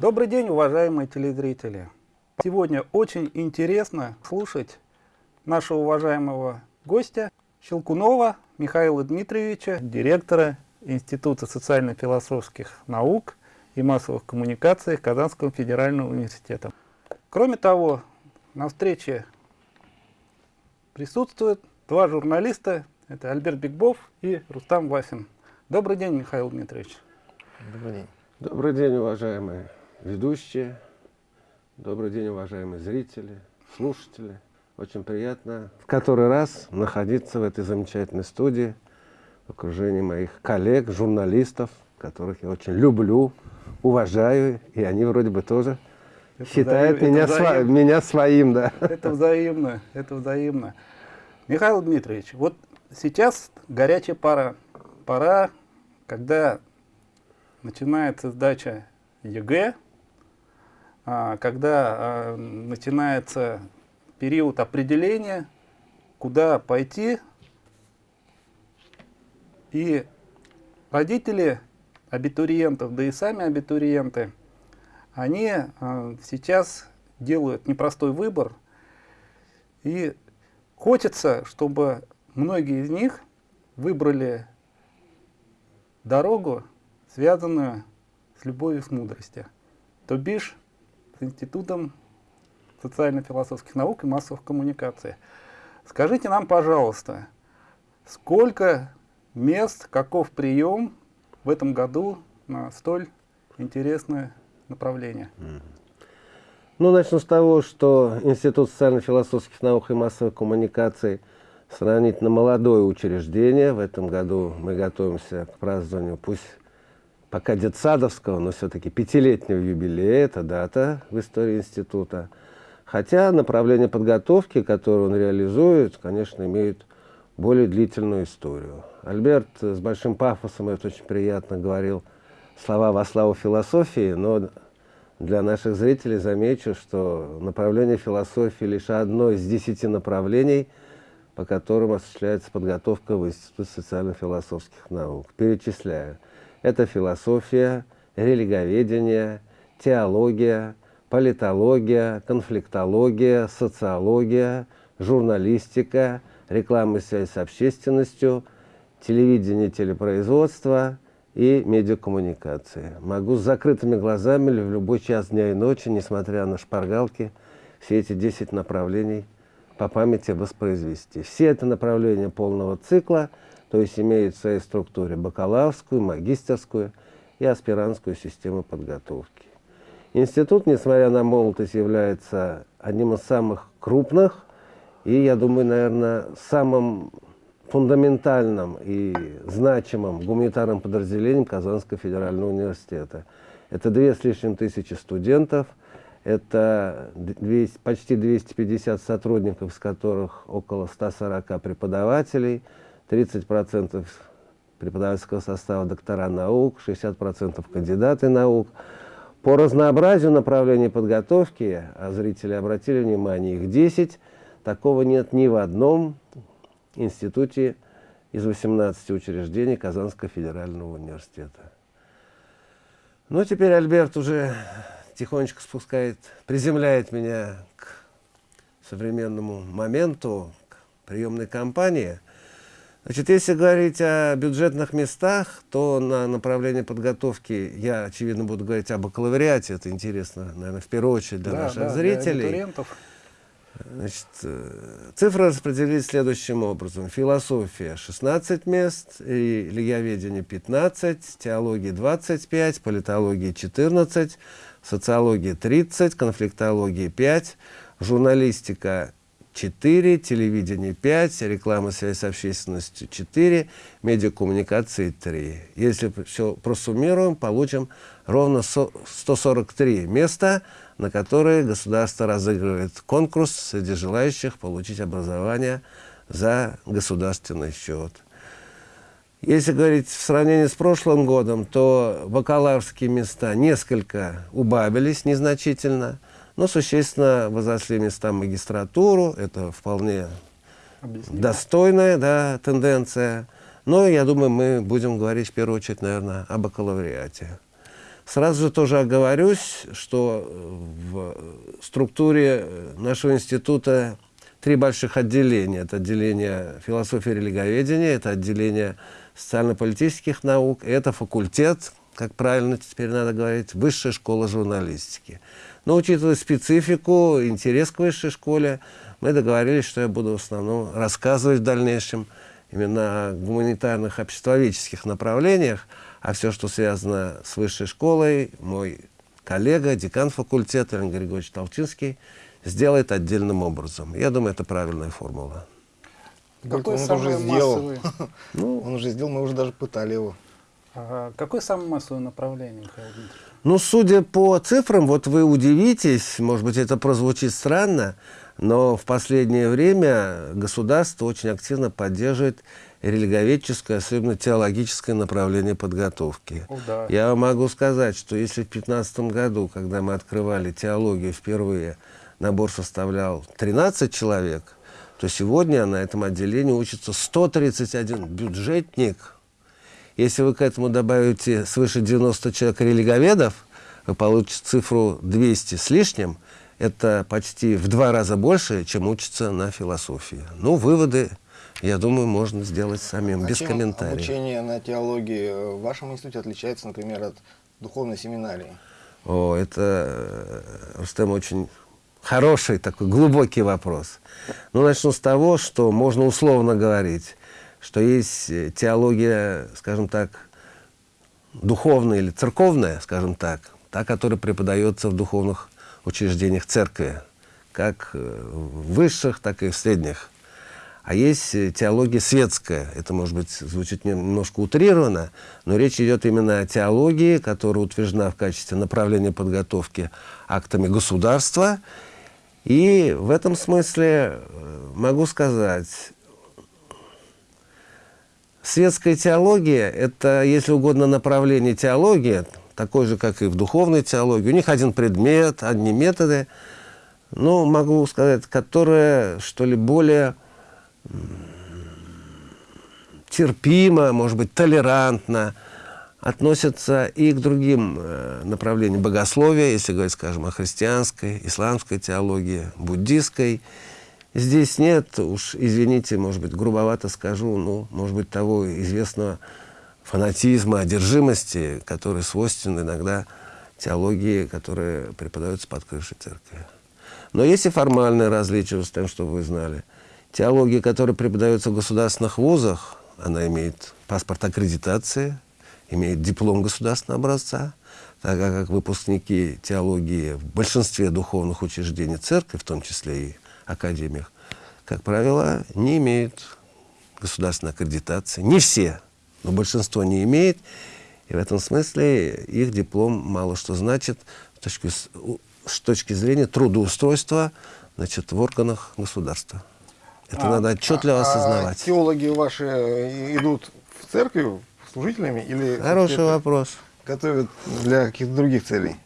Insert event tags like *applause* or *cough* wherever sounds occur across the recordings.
Добрый день, уважаемые телезрители! Сегодня очень интересно слушать нашего уважаемого гостя Щелкунова Михаила Дмитриевича, директора Института социально-философских наук и массовых коммуникаций Казанского федерального университета. Кроме того, на встрече присутствуют два журналиста, это Альберт Бигбов и Рустам Васин. Добрый день, Михаил Дмитриевич. Добрый день. Добрый день, уважаемые ведущие. Добрый день, уважаемые зрители, слушатели. Очень приятно в который раз находиться в этой замечательной студии в окружении моих коллег, журналистов, которых я очень люблю, уважаю, и они вроде бы тоже это считают взаим... меня, сво... меня своим. Да. Это взаимно, это взаимно. Михаил Дмитриевич, вот сейчас горячая пора, пора, когда начинается сдача ЕГЭ, когда а, начинается период определения, куда пойти, и родители абитуриентов, да и сами абитуриенты, они а, сейчас делают непростой выбор, и хочется, чтобы многие из них выбрали дорогу, связанную с любовью, с мудростью. То бишь, Институтом социально-философских наук и массовых коммуникаций. Скажите нам, пожалуйста, сколько мест, каков прием в этом году на столь интересное направление? Ну, начну с того, что Институт социально-философских наук и массовых коммуникаций сравнительно молодое учреждение. В этом году мы готовимся к празднованию, пусть пока детсадовского, но все-таки пятилетнего юбилея, это дата в истории института. Хотя направление подготовки, которое он реализует, конечно, имеет более длительную историю. Альберт с большим пафосом, это очень приятно, говорил слова во славу философии, но для наших зрителей замечу, что направление философии лишь одно из десяти направлений, по которым осуществляется подготовка в Институте социально-философских наук. Перечисляю. Это философия, религоведение, теология, политология, конфликтология, социология, журналистика, реклама и связь с общественностью, телевидение, телепроизводство и медиакоммуникации. Могу с закрытыми глазами в любой час дня и ночи, несмотря на шпаргалки, все эти 10 направлений по памяти воспроизвести. Все это направления полного цикла, то есть имеют в своей структуре бакалаврскую, магистерскую и аспирантскую систему подготовки. Институт, несмотря на молодость, является одним из самых крупных и, я думаю, наверное, самым фундаментальным и значимым гуманитарным подразделением Казанского федерального университета. Это две с лишним тысячи студентов, это 200, почти 250 сотрудников, из которых около 140 преподавателей, 30% преподавательского состава доктора наук, 60% кандидаты наук – по разнообразию направлений подготовки, а зрители обратили внимание, их 10, такого нет ни в одном институте из 18 учреждений Казанского федерального университета. Ну, теперь Альберт уже тихонечко спускает, приземляет меня к современному моменту, к приемной кампании – Значит, если говорить о бюджетных местах, то на направлении подготовки я, очевидно, буду говорить о бакалавриате. Это интересно, наверное, в первую очередь для да, наших да, зрителей. Для Значит, э, цифры распределились следующим образом. Философия 16 мест, религиоведение 15, теология 25, политология 14, социология 30, конфликтология 5, журналистика 4, телевидение 5, реклама, связь с общественностью 4, медиакоммуникации 3. Если все просуммируем, получим ровно 143 места, на которые государство разыгрывает конкурс среди желающих получить образование за государственный счет. Если говорить в сравнении с прошлым годом, то бакалаврские места несколько убавились незначительно – но существенно возросли места магистратуру, это вполне Объяснимо. достойная да, тенденция. Но я думаю, мы будем говорить в первую очередь, наверное, о бакалавриате. Сразу же тоже оговорюсь, что в структуре нашего института три больших отделения. Это отделение философии и религоведения, это отделение социально-политических наук, это факультет, как правильно теперь надо говорить, высшая школа журналистики. Но учитывая специфику, интерес к высшей школе, мы договорились, что я буду в основном рассказывать в дальнейшем именно о гуманитарных обществоведческих направлениях, а все, что связано с высшей школой, мой коллега, декан факультета Леонид Григорьевич Толчинский, сделает отдельным образом. Я думаю, это правильная формула. Какой он уже сделал. Ну, он уже сделал, мы уже даже пытали его. А какое самое массовое направление, Михаил Дмитриевич? Ну, судя по цифрам, вот вы удивитесь, может быть, это прозвучит странно, но в последнее время государство очень активно поддерживает религоведческое, особенно теологическое направление подготовки. О, да. Я могу сказать, что если в 2015 году, когда мы открывали теологию впервые, набор составлял 13 человек, то сегодня на этом отделении учится 131 бюджетник. Если вы к этому добавите свыше 90 человек религоведов, вы получите цифру 200 с лишним. Это почти в два раза больше, чем учится на философии. Ну, выводы, я думаю, можно сделать самим, а без чем комментариев. обучение на теологии в вашем институте отличается, например, от духовной семинарии? О, это, э, Рустем, очень Хороший такой глубокий вопрос. Ну, начну с того, что можно условно говорить, что есть э, теология, скажем так, духовная или церковная, скажем так, та, которая преподается в духовных учреждениях церкви, как э, в высших, так и в средних. А есть э, теология светская. Это, может быть, звучит немножко утрированно, но речь идет именно о теологии, которая утверждена в качестве направления подготовки актами государства и в этом смысле могу сказать, светская теология – это, если угодно, направление теологии, такой же, как и в духовной теологии. У них один предмет, одни методы, но могу сказать, которые, что ли, более терпимо, может быть, толерантно – относятся и к другим э, направлениям богословия, если говорить, скажем, о христианской, исламской теологии, буддистской. Здесь нет, уж извините, может быть, грубовато скажу, ну, может быть, того известного фанатизма, одержимости, который свойствен иногда теологии, которые преподаются под крышей церкви. Но есть и формальное различие с тем, что вы знали. Теология, которая преподается в государственных вузах, она имеет паспорт аккредитации – имеет диплом государственного образца, тогда как выпускники теологии в большинстве духовных учреждений церкви, в том числе и академиях, как правило, не имеют государственной аккредитации. Не все, но большинство не имеет. И в этом смысле их диплом мало что значит с точки, с точки зрения трудоустройства значит, в органах государства. Это а, надо отчетливо а, осознавать. А теологи ваши идут в церковь, служителями или... Хороший вопрос. Готовят для каких-то других целей?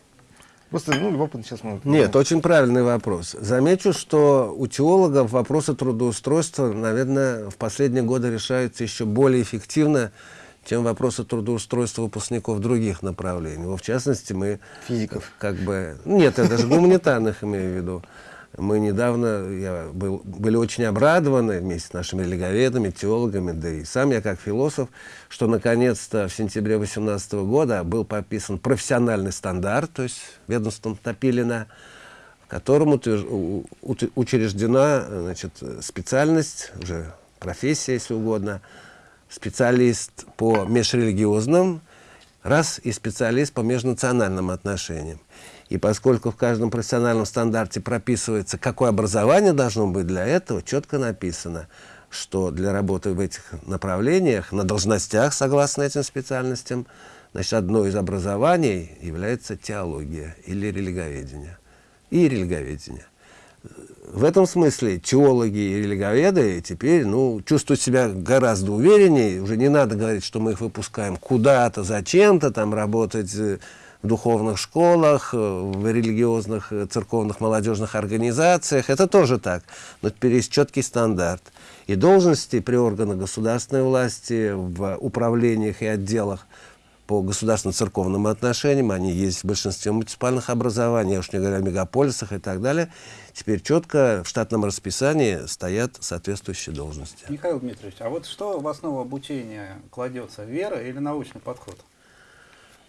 Просто, ну, любопытно сейчас мы... Нет, очень правильный вопрос. Замечу, что у теологов вопросы трудоустройства, наверное, в последние годы решаются еще более эффективно, чем вопросы трудоустройства выпускников других направлений. В частности, мы... Физиков. Как бы... Нет, я даже гуманитарных имею в виду. Мы недавно я был, были очень обрадованы вместе с нашими религоведами, теологами, да и сам я как философ, что наконец-то в сентябре 2018 года был подписан профессиональный стандарт, то есть ведомством Топилина, в котором учреждена значит, специальность, уже профессия, если угодно, специалист по межрелигиозным, раз и специалист по межнациональным отношениям. И поскольку в каждом профессиональном стандарте прописывается, какое образование должно быть для этого, четко написано, что для работы в этих направлениях, на должностях, согласно этим специальностям, значит, одно из образований является теология или религоведение. И религоведение. В этом смысле теологи и религоведы теперь ну, чувствуют себя гораздо увереннее. Уже не надо говорить, что мы их выпускаем куда-то, зачем-то там работать э, в духовных школах, э, в религиозных, э, церковных, молодежных организациях. Это тоже так. Но теперь есть четкий стандарт. И должности при органах государственной власти, в управлениях и отделах по государственно-церковным отношениям, они есть в большинстве муниципальных образований, я уж не говорю о мегаполисах и так далее. Теперь четко в штатном расписании стоят соответствующие должности. Михаил Дмитриевич, а вот что в основу обучения кладется, вера или научный подход?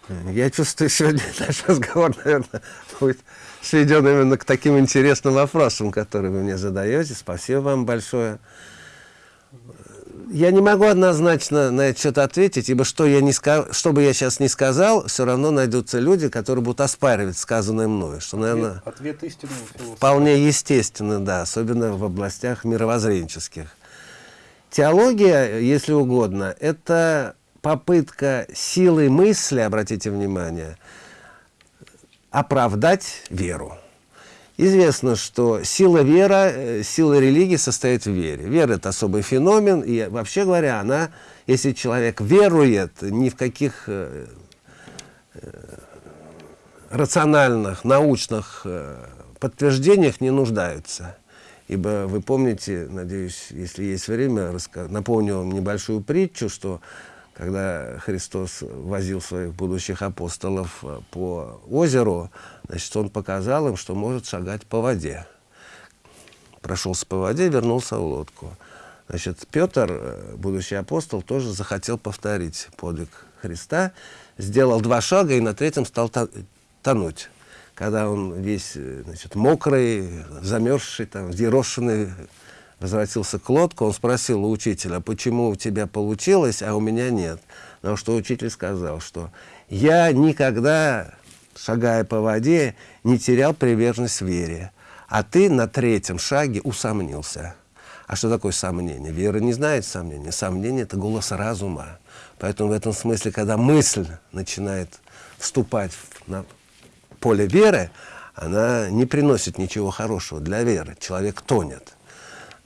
Я чувствую, сегодня *laughs* наш разговор, наверное, будет сведен именно к таким интересным вопросам, которые вы мне задаете. Спасибо вам большое. Я не могу однозначно на это что-то ответить, ибо что, я не ска... что бы я сейчас не сказал, все равно найдутся люди, которые будут оспаривать сказанное мною. Что, наверное, ответ, ответ вполне естественно, да, особенно в областях мировоззренческих. Теология, если угодно, это попытка силой мысли, обратите внимание, оправдать веру. Известно, что сила вера, э, сила религии состоит в вере. Вера – это особый феномен, и вообще говоря, она, если человек верует, ни в каких э, э, рациональных, научных подтверждениях не нуждаются. Ибо вы помните, надеюсь, если есть время, напомню вам небольшую притчу, что когда Христос возил своих будущих апостолов э, по озеру, значит, он показал им, что может шагать по воде. Прошелся по воде, вернулся в лодку. Значит, Петр, э, будущий апостол, тоже захотел повторить подвиг Христа, сделал два шага и на третьем стал тонуть. Когда он весь э, значит, мокрый, замерзший, там, взъерошенный, возвратился к лодку, он спросил у учителя, почему у тебя получилось, а у меня нет. На что учитель сказал, что я никогда, шагая по воде, не терял приверженность вере, а ты на третьем шаге усомнился. А что такое сомнение? Вера не знает сомнения. Сомнение – это голос разума. Поэтому в этом смысле, когда мысль начинает вступать на поле веры, она не приносит ничего хорошего для веры. Человек тонет.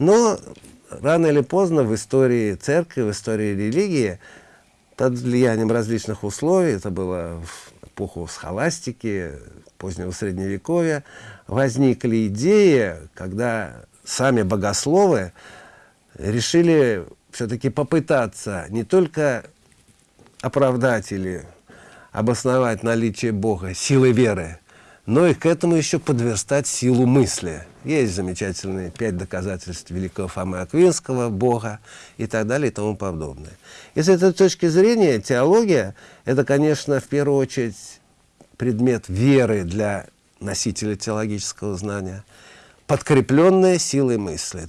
Но рано или поздно в истории церкви, в истории религии, под влиянием различных условий, это было в эпоху схоластики, позднего средневековья, возникли идеи, когда сами богословы решили все-таки попытаться не только оправдать или обосновать наличие Бога силой веры, но и к этому еще подверстать силу мысли. Есть замечательные пять доказательств великого Фомы Аквинского, Бога и так далее и тому подобное. И с этой точки зрения теология – это, конечно, в первую очередь предмет веры для носителя теологического знания, подкрепленная силой мысли.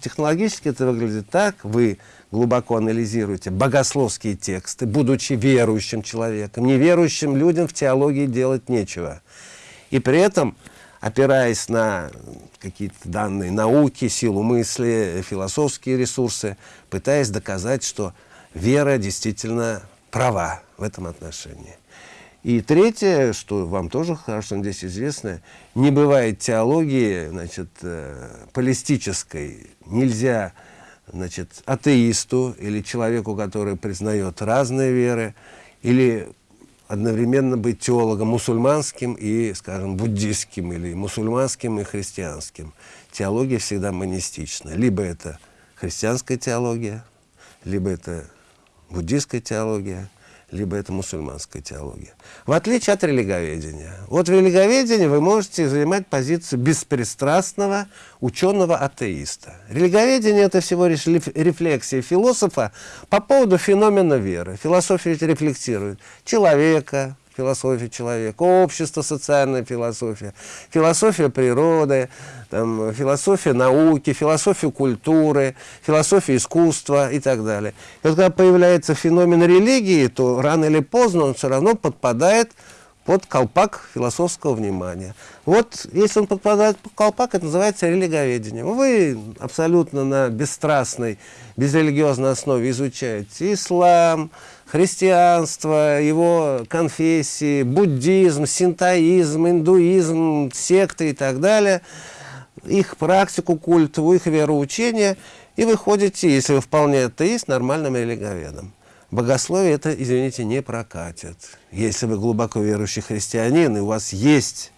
Технологически это выглядит так, вы глубоко анализируете богословские тексты, будучи верующим человеком. Неверующим людям в теологии делать нечего. И при этом, опираясь на какие-то данные науки, силу мысли, философские ресурсы, пытаясь доказать, что вера действительно права в этом отношении. И третье, что вам тоже хорошо здесь известно, не бывает теологии значит, э, полистической. Нельзя значит, атеисту или человеку, который признает разные веры, или одновременно быть теологом мусульманским и, скажем, буддийским, или мусульманским и христианским. Теология всегда монистична. Либо это христианская теология, либо это буддийская теология, либо это мусульманская теология. В отличие от религоведения. Вот в религоведении вы можете занимать позицию беспристрастного ученого-атеиста. Религоведение – это всего лишь рефлексия философа по поводу феномена веры. Философия рефлексирует человека, философия человека, общество, социальная философия, философия природы, там, философия науки, философия культуры, философия искусства и так далее. И вот когда появляется феномен религии, то рано или поздно он все равно подпадает под колпак философского внимания. Вот если он подпадает под колпак, это называется религоведение. Вы абсолютно на бесстрастной, безрелигиозной основе изучаете ислам, христианство, его конфессии, буддизм, синтоизм, индуизм, секты и так далее, их практику культовую, их вероучение, и вы ходите, если вы вполне атеист, нормальным религоведом. Богословие это, извините, не прокатит. Если вы глубоко верующий христианин, и у вас есть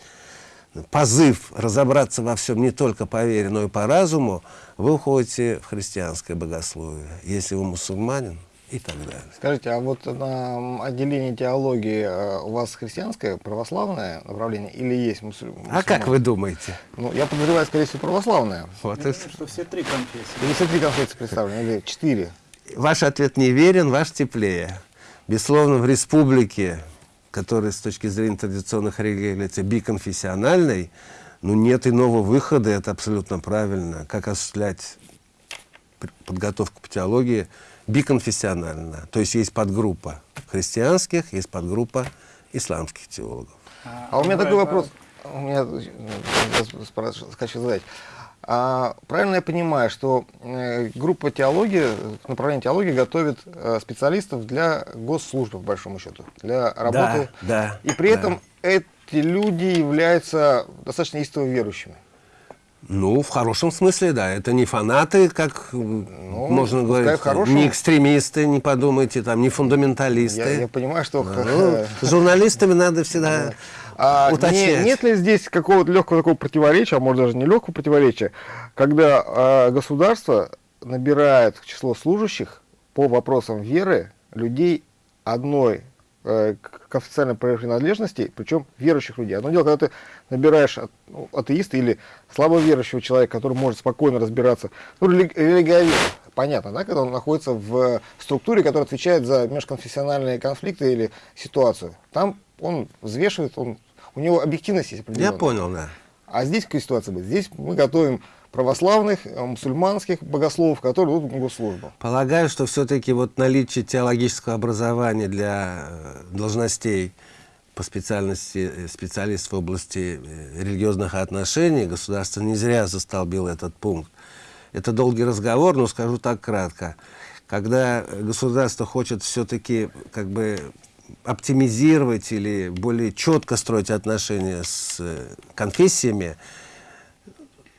позыв разобраться во всем не только по вере, но и по разуму, вы уходите в христианское богословие. Если вы мусульманин, и так далее. Скажите, а вот на отделении теологии э, у вас христианское, православное направление или есть мусульман? А как вы думаете? Ну, я подозреваю, скорее всего, православное. Вот я думаю, что все три конфессии. Или все три конфессии представлены, или четыре? Ваш ответ не верен, ваш теплее. Безусловно, в республике, которая с точки зрения традиционных религий является биконфессиональной, ну, нет иного выхода, это абсолютно правильно. Как осуществлять подготовку по теологии биконфессионально. То есть есть подгруппа христианских, есть подгруппа исламских теологов. А, а у меня такой вопрос, у меня хочу задать. А, правильно я понимаю, что э, группа теологии, направление теологии готовит э, специалистов для госслужбы, по большому счету, для работы. Да, да. И при да. этом эти люди являются достаточно истово верующими. Ну, в хорошем смысле, да. Это не фанаты, как ну, можно говорить, хорошем... не экстремисты, не подумайте, там, не фундаменталисты. Я, я понимаю, что... Ну, с *laughs* журналистами надо всегда а, уточнять. Не, нет ли здесь какого-то легкого такого противоречия, а может даже не легкого противоречия, когда а, государство набирает число служащих по вопросам веры людей одной Э, к официальной принадлежности, причем верующих людей. Одно дело, когда ты набираешь ну, атеиста или слабоверующего человека, который может спокойно разбираться, ну, религиовед, понятно, да, когда он находится в структуре, которая отвечает за межконфессиональные конфликты или ситуацию. Там он взвешивает, он, у него объективность есть определенная. Я понял, да. А здесь какая ситуация будет? Здесь мы готовим православных, э, мусульманских богословов, которые идут на госслужбу. Полагаю, что все-таки вот наличие теологического образования для э, должностей по специальности э, специалист в области религиозных отношений государство не зря застолбило этот пункт. Это долгий разговор, но скажу так кратко. Когда государство хочет все-таки как бы оптимизировать или более четко строить отношения с конфессиями,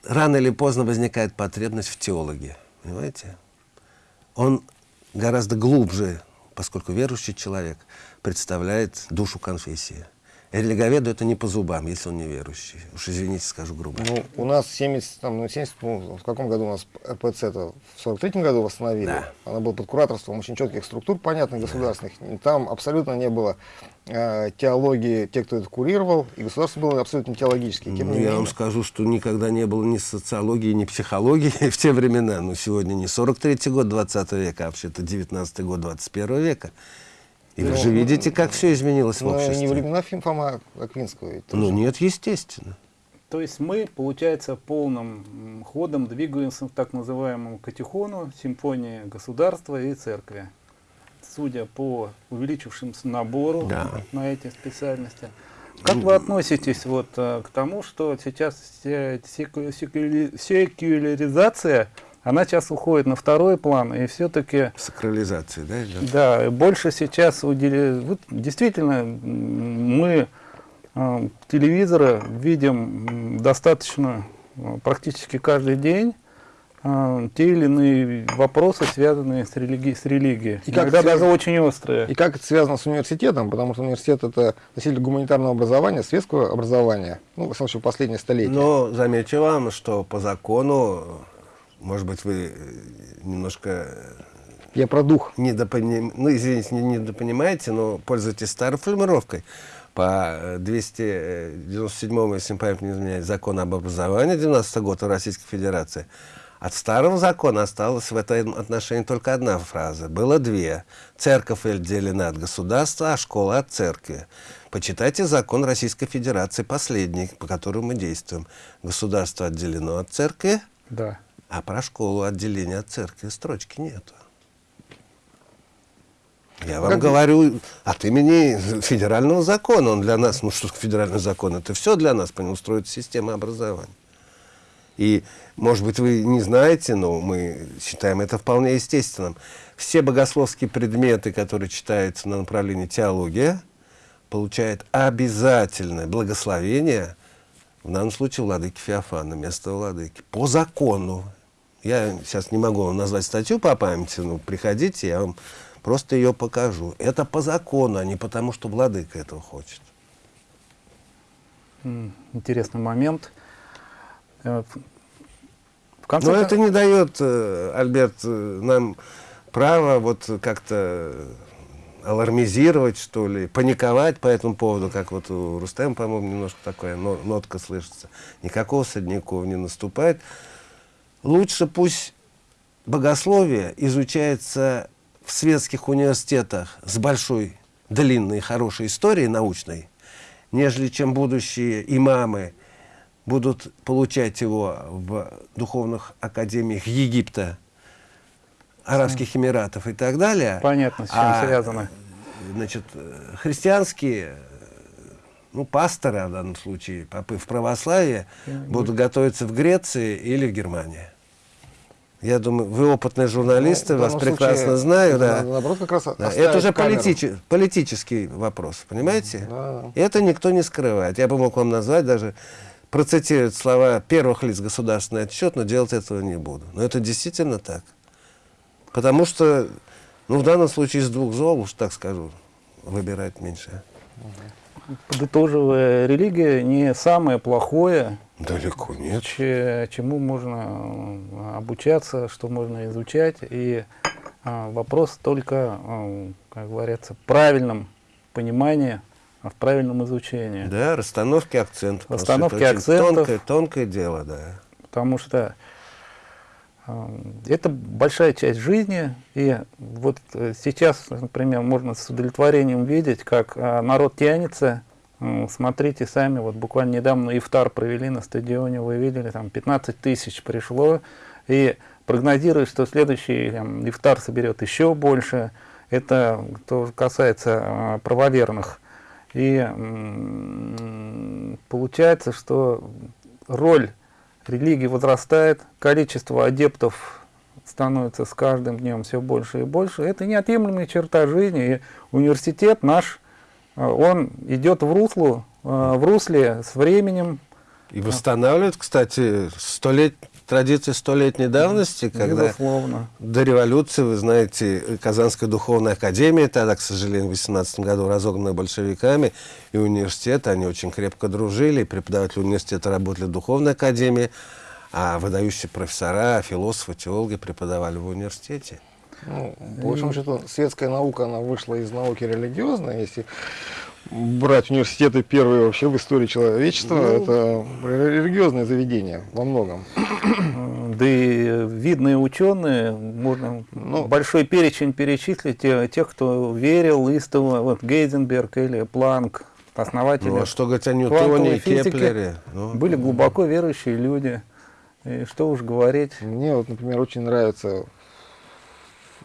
рано или поздно возникает потребность в теологе. Понимаете? Он гораздо глубже, поскольку верующий человек представляет душу конфессии. Религоведу это не по зубам, если он не верующий. Уж извините, скажу грубо. Ну, у нас 70, там, ну, 70, ну, в каком году у нас РПЦ это в 43-м году восстановили. Да. Она была под кураторством очень четких структур, понятных, государственных. Да. Там абсолютно не было э, теологии, те, кто это курировал, и государство было абсолютно теологическое. Тем ну, я вам скажу, что никогда не было ни социологии, ни психологии *laughs* в те времена. Но сегодня не 43-й год 20 века, а вообще-то 19-й год 21 века. И вы же видите, как все изменилось в обществе. не времена Фома Аквинского. Ну нет, естественно. То есть мы, получается, полным ходом двигаемся к так называемому катехону, симфонии государства и церкви. Судя по увеличившемуся набору да. на эти специальности. Как вы относитесь вот э, к тому, что сейчас секуляризация она сейчас уходит на второй план, и все-таки... Сакрализация, да? Идет? Да, больше сейчас уделяют... Вот, действительно, мы э, телевизора видим достаточно, э, практически каждый день, э, те или иные вопросы, связанные с, религи с религией. И Иногда как даже очень острые. И как это связано с университетом, потому что университет это носитель гуманитарного образования, светского образования, ну, в случае, последнее столетие. Но замечу вам, что по закону может быть, вы э, немножко... Э, Я про дух. Недопоним... Ну, извините, не недопонимаете, но пользуйтесь старой формировкой. По 297, э, если память не изменяет, закон об образовании 90 год в Российской Федерации, от старого закона осталась в этом отношении только одна фраза. Было две. Церковь отделена от государства, а школа от церкви. Почитайте закон Российской Федерации, последний, по которому мы действуем. Государство отделено от церкви, да. А про школу отделения от церкви строчки нету. Я вам как... говорю от имени федерального закона. Он для нас, ну что федеральный закон, это все для нас, по нему строится система образования. И, может быть, вы не знаете, но мы считаем это вполне естественным. Все богословские предметы, которые читаются на направлении теология, получают обязательное благословение, в данном случае владыки Феофана, место владыки, по закону. Я сейчас не могу вам назвать статью по памяти, но приходите, я вам просто ее покажу. Это по закону, а не потому, что владыка этого хочет. Интересный момент. Э, в конце Но это не дает, э, Альберт, э, нам права вот как-то алармизировать, что ли, паниковать по этому поводу, как вот у Рустема, по-моему, немножко такая нотка слышится. Никакого Садникова не наступает. Лучше пусть богословие изучается в светских университетах с большой, длинной, хорошей историей научной, нежели чем будущие имамы будут получать его в духовных академиях Египта, Арабских Эмиратов и так далее. Понятно, с чем а, связано. Значит, христианские, ну, пасторы в данном случае, попы в православии, будут готовиться в Греции или в Германии. Я думаю, вы опытные журналисты, ну, вас прекрасно случае, знаю. Да. Наоборот, как раз да. Это уже политич, политический вопрос, понимаете? Да. Это никто не скрывает. Я бы мог вам назвать даже, процитировать слова первых лиц государственный отчет, но делать этого не буду. Но это действительно так. Потому что, ну, в данном случае из двух зол, уж так скажу, выбирать меньше. Подытоживая, религия не самое плохое, Далеко нет. Чему можно э, обучаться, что можно изучать. И а, вопрос только, а, как говорится, правильном понимании, а в правильном изучении. Да, расстановки акцентов. Расстановки акцентов. Тонкое, тонкое дело, да. Потому что а, это большая часть жизни, и вот сейчас, например, можно с удовлетворением видеть, как народ тянется Смотрите сами, вот буквально недавно ифтар провели на стадионе, вы видели, там 15 тысяч пришло, и прогнозируют, что следующий там, ифтар соберет еще больше. Это то касается а, правоверных. И получается, что роль религии возрастает, количество адептов становится с каждым днем все больше и больше. Это неотъемлемая черта жизни. И университет наш он идет в русло, а, в русле с временем. И восстанавливает, кстати, сто лет, традиции столетней давности, когда Безусловно. до революции, вы знаете, Казанская духовная академия, тогда, к сожалению, в 18 году разогнанная большевиками, и университет, они очень крепко дружили, и преподаватели университета работали в духовной академии, а выдающие профессора, философы, теологи преподавали в университете. Ну, по большому счету, светская наука, она вышла из науки религиозной, если брать университеты первые вообще в истории человечества, ну, это религиозное заведение во многом. *clears throat* Да и видные ученые, можно ну, большой перечень перечислить тех, кто верил истово, вот Гейзенберг или Планк, основатели ну, а что говорить о Ньютоне и Кеплере? Ну, были глубоко верующие люди. И что уж говорить. Мне вот, например, очень нравится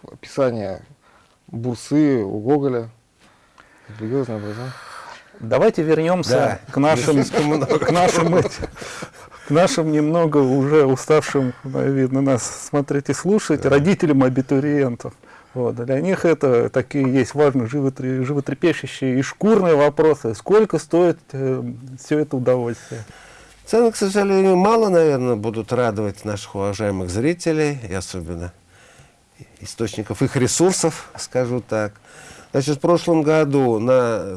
описание бурсы у Гоголя. Религиозное образование. Давайте вернемся да, к нашим, к нашим, к нашим немного уже уставшим, видно, нас смотреть и слушать, да. родителям абитуриентов. Вот. Для них это такие есть важные животрепещущие и шкурные вопросы. Сколько стоит э, все это удовольствие? Цены, к сожалению, мало, наверное, будут радовать наших уважаемых зрителей, и особенно источников их ресурсов, скажу так. Значит, в прошлом году на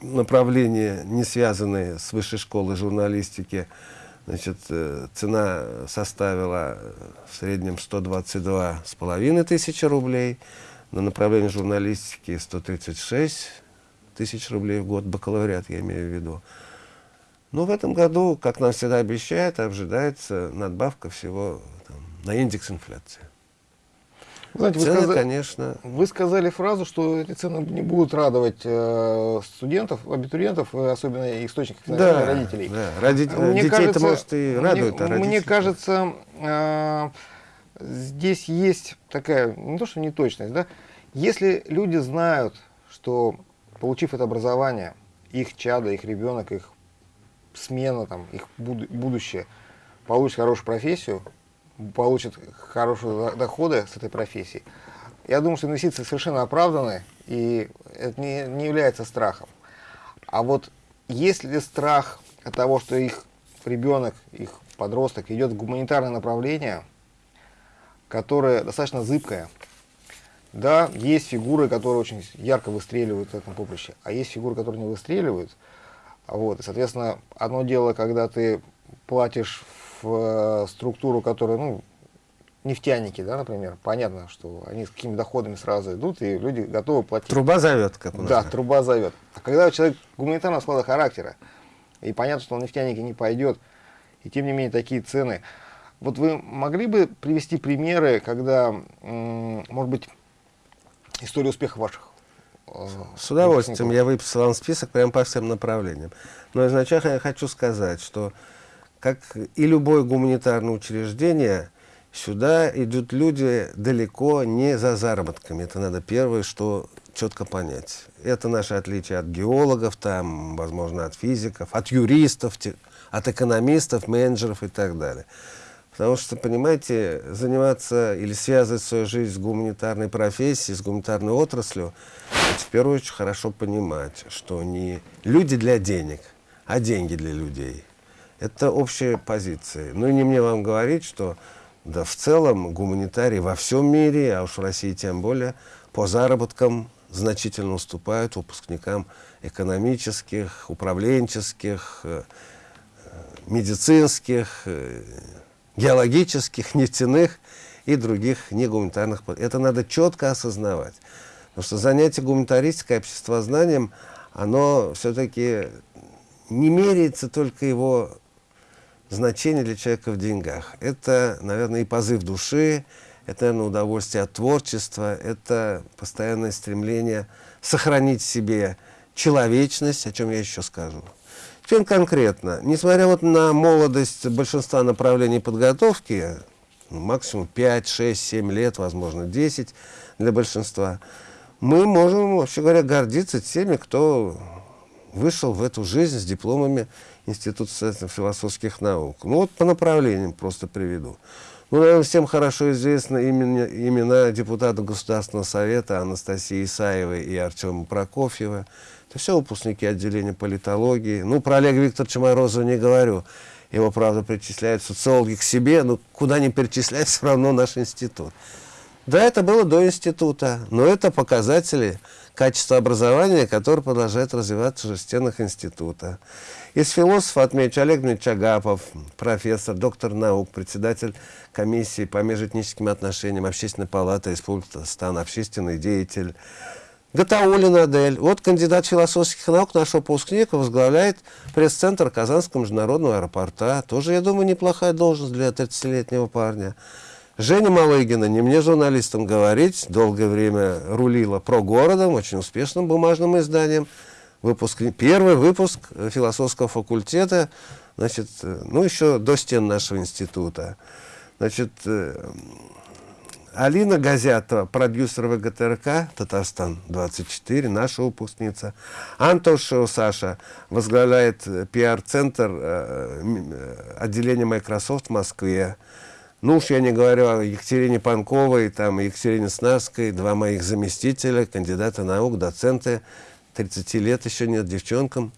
направления, не связанные с высшей школой журналистики, значит, э, цена составила в среднем 122 с половиной тысячи рублей, на направление журналистики 136 тысяч рублей в год, бакалавриат я имею в виду. Но в этом году, как нам всегда обещают, ожидается надбавка всего там, на индекс инфляции. Знаете, вы цены, сказали, конечно. Вы сказали фразу, что эти цены не будут радовать э, студентов, абитуриентов, э, особенно источников да, родителей. Да, Родит... мне детей кажется, может и радует, мне, а Мне кажется, э, здесь есть такая, не то что неточность, да, если люди знают, что получив это образование, их чадо, их ребенок, их смена, там, их будущее получит хорошую профессию, получат хорошие доходы с этой профессии. Я думаю, что инвестиции совершенно оправданы, и это не, не является страхом. А вот есть ли страх от того, что их ребенок, их подросток идет в гуманитарное направление, которое достаточно зыбкое, да, есть фигуры, которые очень ярко выстреливают в этом поприще, а есть фигуры, которые не выстреливают. Вот, и, соответственно, одно дело, когда ты платишь в э, структуру, которая, ну, нефтяники, да, например, понятно, что они с какими доходами сразу идут, и люди готовы платить. Труба зовет, как у нас. Да, труба зовет. А когда человек гуманитарного склада характера, и понятно, что он нефтяники не пойдет, и тем не менее такие цены. Вот вы могли бы привести примеры, когда, может быть, история успеха ваших? э, С удовольствием. Я выписал вам список прям по всем направлениям. Но изначально я хочу сказать, что как и любое гуманитарное учреждение, сюда идут люди далеко не за заработками. Это надо первое, что четко понять. Это наше отличие от геологов, там, возможно, от физиков, от юристов, от экономистов, менеджеров и так далее. Потому что, понимаете, заниматься или связывать свою жизнь с гуманитарной профессией, с гуманитарной отраслью, в первую очередь хорошо понимать, что не люди для денег, а деньги для людей. Это общая позиция. Ну и не мне вам говорить, что да, в целом гуманитарии во всем мире, а уж в России тем более, по заработкам значительно уступают выпускникам экономических, управленческих, э, медицинских, э, геологических, *laughs* нефтяных и других негуманитарных. Это надо четко осознавать. Потому что занятие гуманитаристикой, обществознанием, оно все-таки не меряется только его значение для человека в деньгах. Это, наверное, и позыв души, это, наверное, удовольствие от творчества, это постоянное стремление сохранить себе человечность, о чем я еще скажу. Чем конкретно? Несмотря вот на молодость большинства направлений подготовки, ну, максимум 5, 6, 7 лет, возможно, 10 для большинства, мы можем, вообще говоря, гордиться теми, кто вышел в эту жизнь с дипломами Социальных философских наук. Ну вот по направлениям просто приведу. Ну, наверное, всем хорошо известны имена, имена депутатов Государственного совета Анастасии Исаевой и Артема Прокофьева. Это все выпускники отделения политологии. Ну, про Олега Викторовича Морозова не говорю. Его, правда, причисляют социологи к себе, но куда ни перечислять, *laughs* все равно наш институт. Да, это было до института, но это показатели качества образования, которое продолжает развиваться в стенах института. Из философов отмечу Олег Дмитриевич Агапов, профессор, доктор наук, председатель комиссии по межэтническим отношениям Общественной палаты Республики Татарстан, общественный деятель. Гатаулина Адель, вот кандидат философских наук, наш выпускник, возглавляет пресс-центр Казанского международного аэропорта. Тоже, я думаю, неплохая должность для 30-летнего парня. Женя Малыгина, не мне журналистам говорить, долгое время рулила про городом, очень успешным бумажным изданием. Выпуск, первый выпуск философского факультета, значит, э, ну, еще до стен нашего института. Значит, э, Алина Газятова, продюсер ВГТРК, Татарстан-24, наша выпускница. Антошева Саша возглавляет э, пиар-центр отделения Microsoft в Москве. Ну уж я не говорю о Екатерине Панковой, там, Екатерине Снарской, два моих заместителя, кандидаты наук, доценты, 30 лет еще нет девчонкам.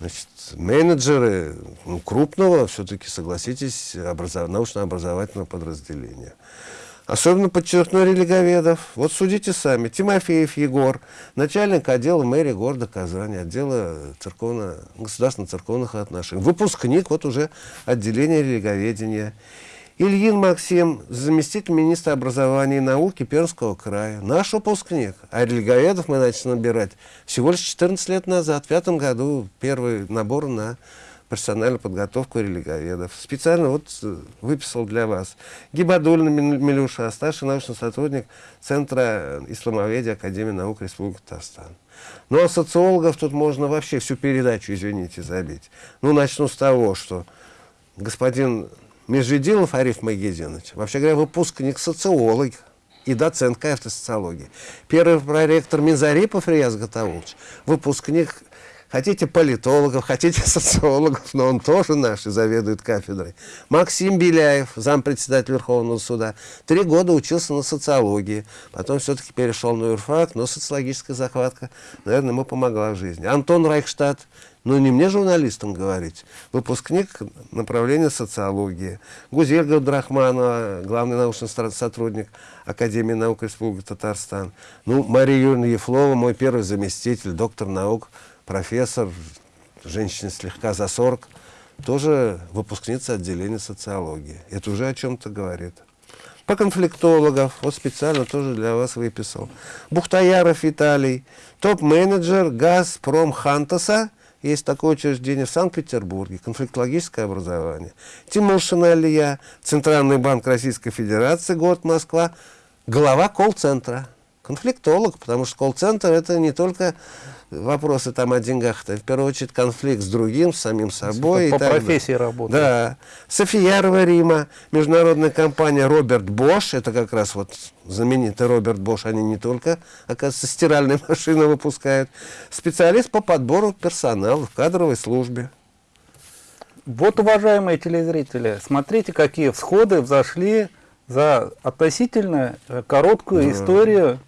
Значит, менеджеры ну, крупного, все-таки, согласитесь, образов... научно-образовательного подразделения. Особенно подчеркну религоведов. Вот судите сами. Тимофеев Егор, начальник отдела мэрии города Казани, отдела государственно-церковных отношений. Выпускник вот уже отделения религоведения. Ильин Максим, заместитель министра образования и науки Пермского края. Наш выпускник. А религоведов мы начали набирать всего лишь 14 лет назад. В пятом году первый набор на профессиональную подготовку религоведов. Специально вот э, выписал для вас. Гибадульна Мил- Милюша, старший научный сотрудник Центра исламоведения Академии наук Республики Татарстан. Ну а социологов тут можно вообще всю передачу, извините, забить. Ну, начну с того, что господин Межведилов Ариф Магединович, вообще говоря, выпускник социолог и доцент кафедры социологии. Первый проректор Минзарипов Рияз Гатаулович, выпускник, хотите политологов, хотите *laughs* социологов, но он тоже наш и заведует кафедрой. Максим Беляев, зампредседатель Верховного суда, три года учился на социологии, потом все-таки перешел на юрфак, но социологическая захватка, наверное, ему помогла в жизни. Антон Райхштадт, ну, не мне журналистам говорить. Выпускник направления социологии. Гузель Габдрахманова, главный научный сотрудник Академии наук Республики Татарстан. Ну, Мария Юрьевна Ефлова, мой первый заместитель, доктор наук, профессор, женщина слегка за 40, тоже выпускница отделения социологии. Это уже о чем-то говорит. Про конфликтологов, вот специально тоже для вас выписал. Бухтаяров Виталий, топ-менеджер «Газпром Хантаса», есть такое учреждение в Санкт-Петербурге, конфликтологическое образование. Тимошин Алия, Центральный банк Российской Федерации, город Москва, глава колл-центра, конфликтолог, потому что колл-центр это не только вопросы там о деньгах, это в первую очередь конфликт с другим, с самим собой. По профессии работает. Да. Софиярова Рима, международная компания Роберт Бош, это как раз вот знаменитый Роберт Бош, они не только, оказывается, стиральные *laughs* машины выпускают, специалист по подбору персонала в кадровой службе. Вот, уважаемые телезрители, смотрите, какие всходы взошли за относительно короткую да. историю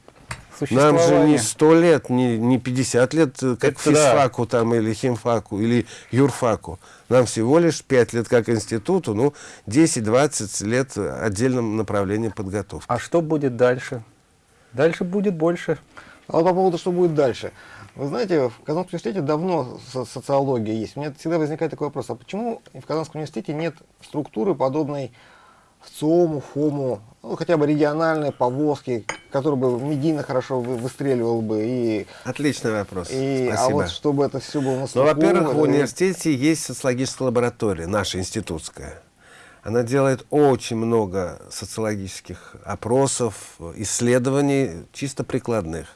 нам же не сто лет, не, не 50 лет, э, как Это физфаку да. там, или химфаку, или юрфаку. Нам всего лишь 5 лет как институту, ну, 10-20 лет отдельном направлении подготовки. А что будет дальше? Дальше будет больше. А вот по поводу, что будет дальше. Вы знаете, в Казанском университете давно социология есть. У меня всегда возникает такой вопрос, а почему в Казанском университете нет структуры, подобной в ЦОМу, ФОМу, ну, хотя бы региональные повозки, которые бы медийно хорошо выстреливал бы. И, Отличный вопрос. И, а Спасибо. А вот чтобы это все было Ну, во-первых, в университете есть социологическая лаборатория, наша институтская. Она делает очень много социологических опросов, исследований, чисто прикладных.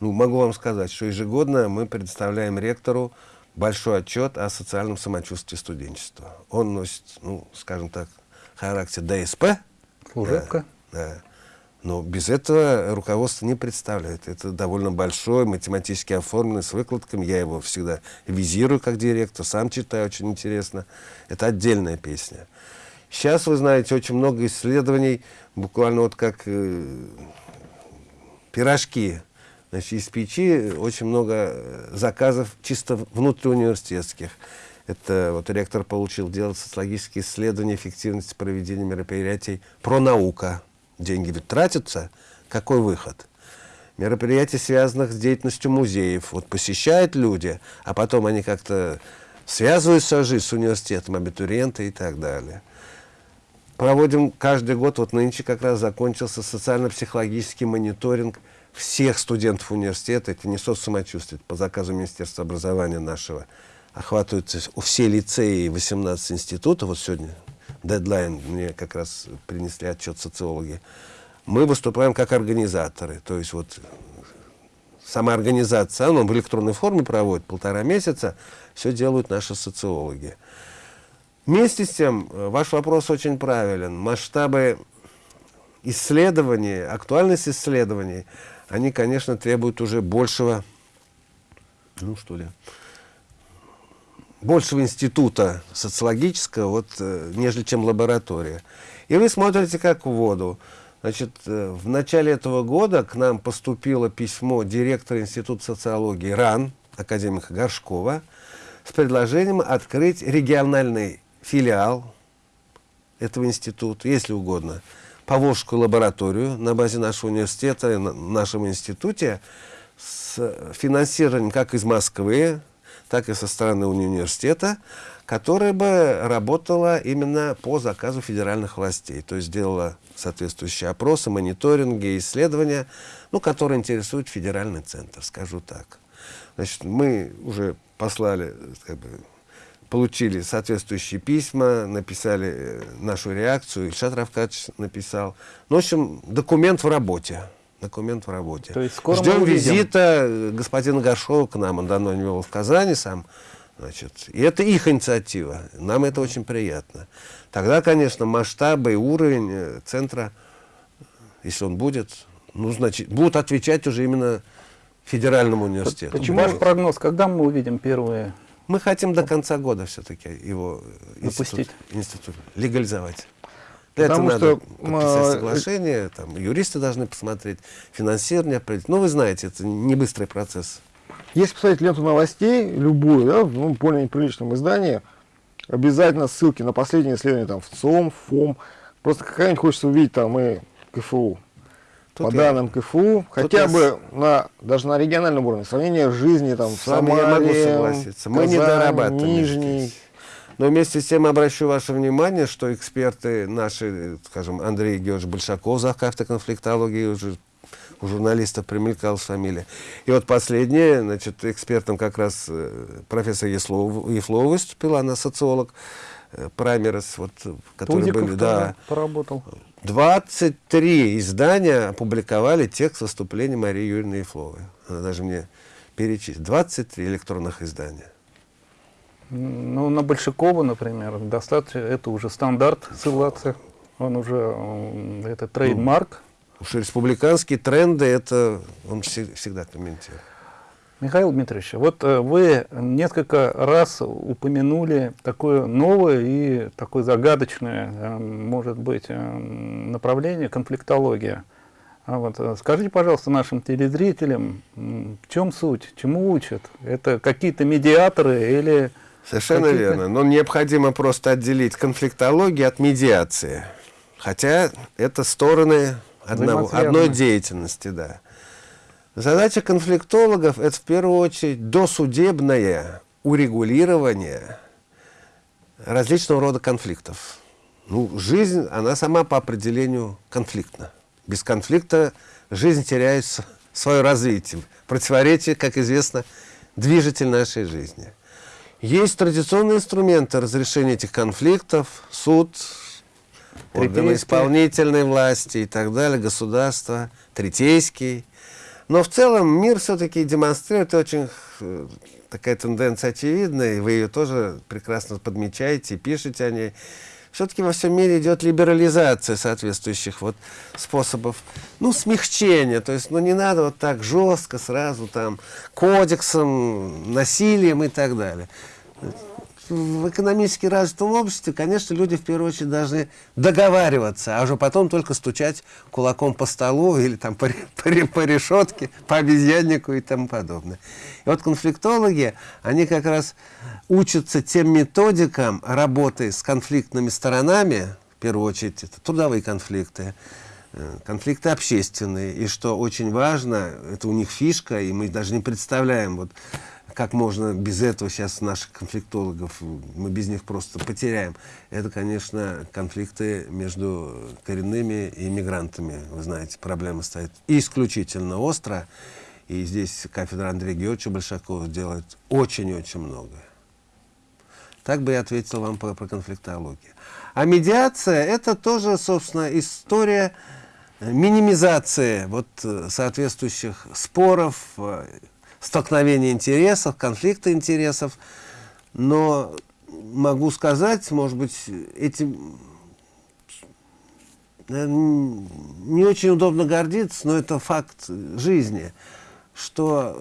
Ну, могу вам сказать, что ежегодно мы предоставляем ректору большой отчет о социальном самочувствии студенчества. Он носит, ну, скажем так, характер ДСП. Служебка. Да, да. Но без этого руководство не представляет. Это довольно большой, математически оформленный, с выкладками. Я его всегда визирую как директор, сам читаю, очень интересно. Это отдельная песня. Сейчас, вы знаете, очень много исследований, буквально вот как э, пирожки. Значит, из печи очень много заказов чисто внутриуниверситетских. Это вот ректор получил делать социологические исследования эффективности проведения мероприятий про наука. Деньги ведь тратятся. Какой выход? Мероприятия, связанных с деятельностью музеев. Вот посещают люди, а потом они как-то связывают свою жизнь с университетом, абитуриенты и так далее. Проводим каждый год, вот нынче как раз закончился социально-психологический мониторинг всех студентов университета, это не соцсамочувствие, по заказу Министерства образования нашего, охватываются все лицеи 18 институтов. Вот сегодня дедлайн, мне как раз принесли отчет социологи. Мы выступаем как организаторы. То есть вот сама организация, она в электронной форме проводит полтора месяца, все делают наши социологи. Вместе с тем, ваш вопрос очень правилен. Масштабы исследований, актуальность исследований, они, конечно, требуют уже большего, ну что ли, большего института социологического, вот, э, нежели чем лаборатория. И вы смотрите как в воду. Значит, э, в начале этого года к нам поступило письмо директора Института социологии РАН, академика Горшкова, с предложением открыть региональный филиал этого института, если угодно, Поволжскую лабораторию на базе нашего университета, на нашем институте, с финансированием как из Москвы, так и со стороны университета, которая бы работала именно по заказу федеральных властей, то есть делала соответствующие опросы, мониторинги, исследования, ну, которые интересуют федеральный центр, скажу так. Значит, мы уже послали, как бы, получили соответствующие письма, написали э, нашу реакцию, Ильшат Равкач написал. Ну, в общем, документ в работе документ в работе. То есть скоро Ждем визита э, господина Горшова к нам, он давно не был в Казани сам. Значит, и это их инициатива, нам это очень приятно. Тогда, конечно, масштабы и уровень э, центра, если он будет, ну, значит, будут отвечать уже именно федеральному университету. Почему ваш прогноз, когда мы увидим первые? Мы хотим до конца года все-таки его институт, институт легализовать. Потому что надо подписать э, соглашение, там, юристы должны посмотреть, финансирование определить. Ну, вы знаете, это не быстрый процесс. Если посмотреть ленту новостей, любую, да, в ну, более приличном издании, обязательно ссылки на последние исследования там, в ЦОМ, ФОМ. Просто какая-нибудь хочется увидеть там и КФУ. Тут По я... данным КФУ, Тут хотя я... бы на, даже на региональном уровне, сравнение жизни там, с вами я могу согласиться. Мы Казань, не дорабатываем Нижний. Здесь. Но вместе с тем обращу ваше внимание, что эксперты наши, скажем, Андрей Георгиевич Большаков, за кафедрой конфликтологии, уже у журналистов примелькалась фамилия. И вот последнее, значит, экспертом как раз э, профессор Ефлова, Ефлова выступила, она социолог, э, праймериз, вот, которые Тузиков были, да. поработал. 23 издания опубликовали текст выступления Марии Юрьевны Ефловой. Она даже мне перечислила. 23 электронных издания. Ну, на Большакова, например, достаточно, это уже стандарт ссылаться. Он уже, это trademark. Уж республиканские тренды, это он всег- всегда комментирует. Михаил Дмитриевич, вот э, вы несколько раз упомянули такое новое и такое загадочное, э, может быть, э, направление конфликтология. А вот, скажите, пожалуйста, нашим телезрителям, в чем суть, чему учат? Это какие-то медиаторы или... Совершенно верно. Но необходимо просто отделить конфликтологию от медиации. Хотя это стороны одного, одной деятельности, да. Задача конфликтологов – это в первую очередь досудебное урегулирование различного рода конфликтов. Ну, жизнь, она сама по определению конфликтна. Без конфликта жизнь теряет свое развитие. Противоречие, как известно, движитель нашей жизни. Есть традиционные инструменты разрешения этих конфликтов, суд, органы исполнительной власти и так далее, государство, третейский. Но в целом мир все-таки демонстрирует очень э, такая тенденция очевидная, и вы ее тоже прекрасно подмечаете пишете о ней. Все-таки во всем мире идет либерализация соответствующих вот способов, ну, смягчения. То есть, ну, не надо вот так жестко сразу там кодексом, насилием и так далее в экономически развитом обществе, конечно, люди в первую очередь должны договариваться, а уже потом только стучать кулаком по столу или там по, по, по решетке, по обезьяннику и тому подобное. И вот конфликтологи, они как раз учатся тем методикам работы с конфликтными сторонами, в первую очередь это трудовые конфликты, э, конфликты общественные, и что очень важно, это у них фишка, и мы даже не представляем, вот как можно без этого сейчас наших конфликтологов, мы без них просто потеряем. Это, конечно, конфликты между коренными и иммигрантами. Вы знаете, проблема стоит исключительно остро. И здесь кафедра Андрея Георгиевича Большакова делает очень-очень многое. Так бы я ответил вам про, про конфликтологию. А медиация – это тоже, собственно, история минимизации вот, э, соответствующих споров, э, столкновения интересов, конфликта интересов. Но могу сказать, может быть, этим наверно, не очень удобно гордиться, но это факт жизни, что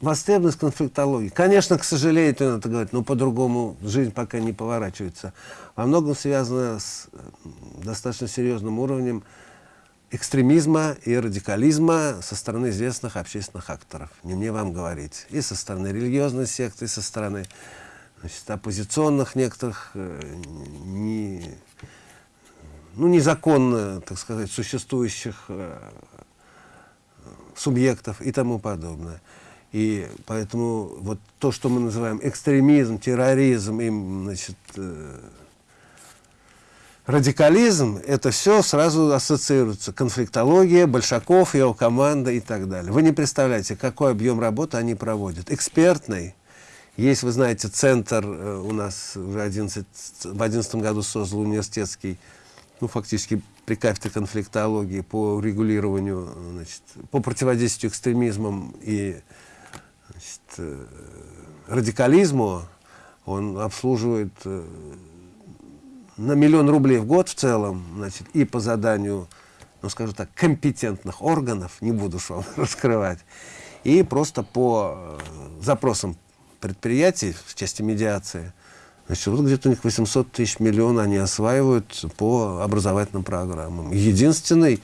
востребованность конфликтологии, конечно, к сожалению, надо говорить, но по-другому жизнь пока не поворачивается, во многом связана с э, достаточно серьезным уровнем экстремизма и радикализма со стороны известных общественных акторов. Не мне вам говорить. И со стороны религиозной секты, и со стороны значит, оппозиционных некоторых э, не, ну, незаконно, так сказать, существующих э, субъектов и тому подобное. И поэтому вот то, что мы называем экстремизм, терроризм, им, значит, э, радикализм, это все сразу ассоциируется. Конфликтология, Большаков, его команда и так далее. Вы не представляете, какой объем работы они проводят. Экспертный. Есть, вы знаете, центр э, у нас уже 11, в 2011 году создал университетский, ну, фактически при кафедре конфликтологии по регулированию, значит, по противодействию экстремизмам и значит, э, радикализму. Он обслуживает э, на миллион рублей в год в целом, значит, и по заданию, ну, скажу так, компетентных органов, не буду вам *laughs* раскрывать, и просто по э, запросам предприятий в части медиации, значит, вот где-то у них 800 тысяч миллионов они осваивают по образовательным программам. Единственный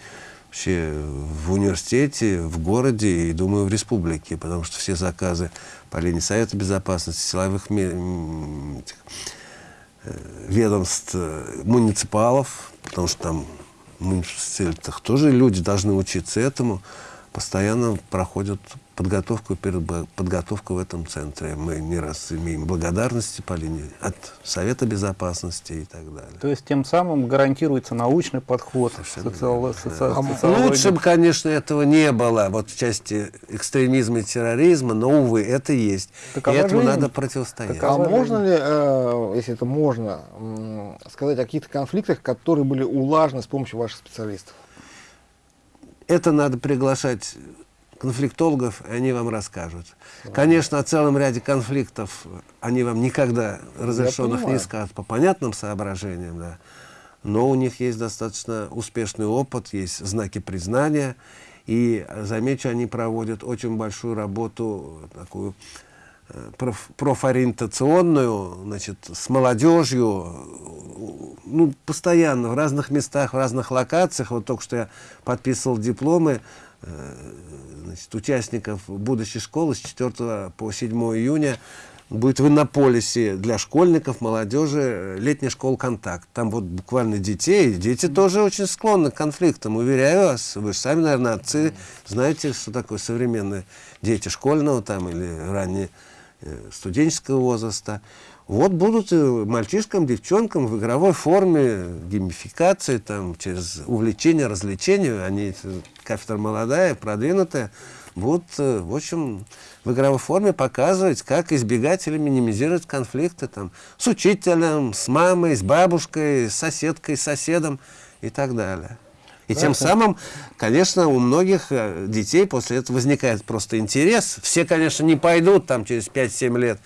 вообще в университете, в городе и, думаю, в республике, потому что все заказы по линии Совета Безопасности, силовых ведомств э, муниципалов, потому что там в муниципалитетах тоже люди должны учиться этому, постоянно проходят подготовку перед подготовку в этом центре. Мы не раз имеем благодарности по линии от Совета Безопасности и так далее. То есть тем самым гарантируется научный подход. Социало соци... Лучше бы, конечно, этого не было вот в части экстремизма и терроризма, но, увы, это есть. Такова и этому жизнь. надо противостоять. Такова а можно ли, э, если это можно, сказать о каких-то конфликтах, которые были улажены с помощью ваших специалистов? Это надо приглашать конфликтологов, и они вам расскажут. Конечно, о целом ряде конфликтов они вам никогда разрешенных не скажут по понятным соображениям, да. но у них есть достаточно успешный опыт, есть знаки признания, и, замечу, они проводят очень большую работу, такую э, проф, профориентационную, значит, с молодежью, ну, постоянно, в разных местах, в разных локациях. Вот только что я подписывал дипломы значит, участников будущей школы с 4 по 7 июня будет в Иннополисе для школьников, молодежи э, летняя школа «Контакт». Там вот буквально детей. Дети тоже очень склонны к конфликтам, уверяю вас. Вы же сами, наверное, отцы, знаете, что такое современные дети школьного там или ранее э, студенческого возраста. Вот будут мальчишкам, девчонкам в игровой форме, геймификации, там, через увлечение, развлечение, они, кафедра молодая, продвинутая, будут, э, в общем, в игровой форме показывать, как избегать или минимизировать конфликты там, с учителем, с мамой, с бабушкой, с соседкой, с соседом и так далее. И тем самым, конечно, у многих э, детей после этого возникает просто интерес. Все, конечно, не пойдут там через 5-7 лет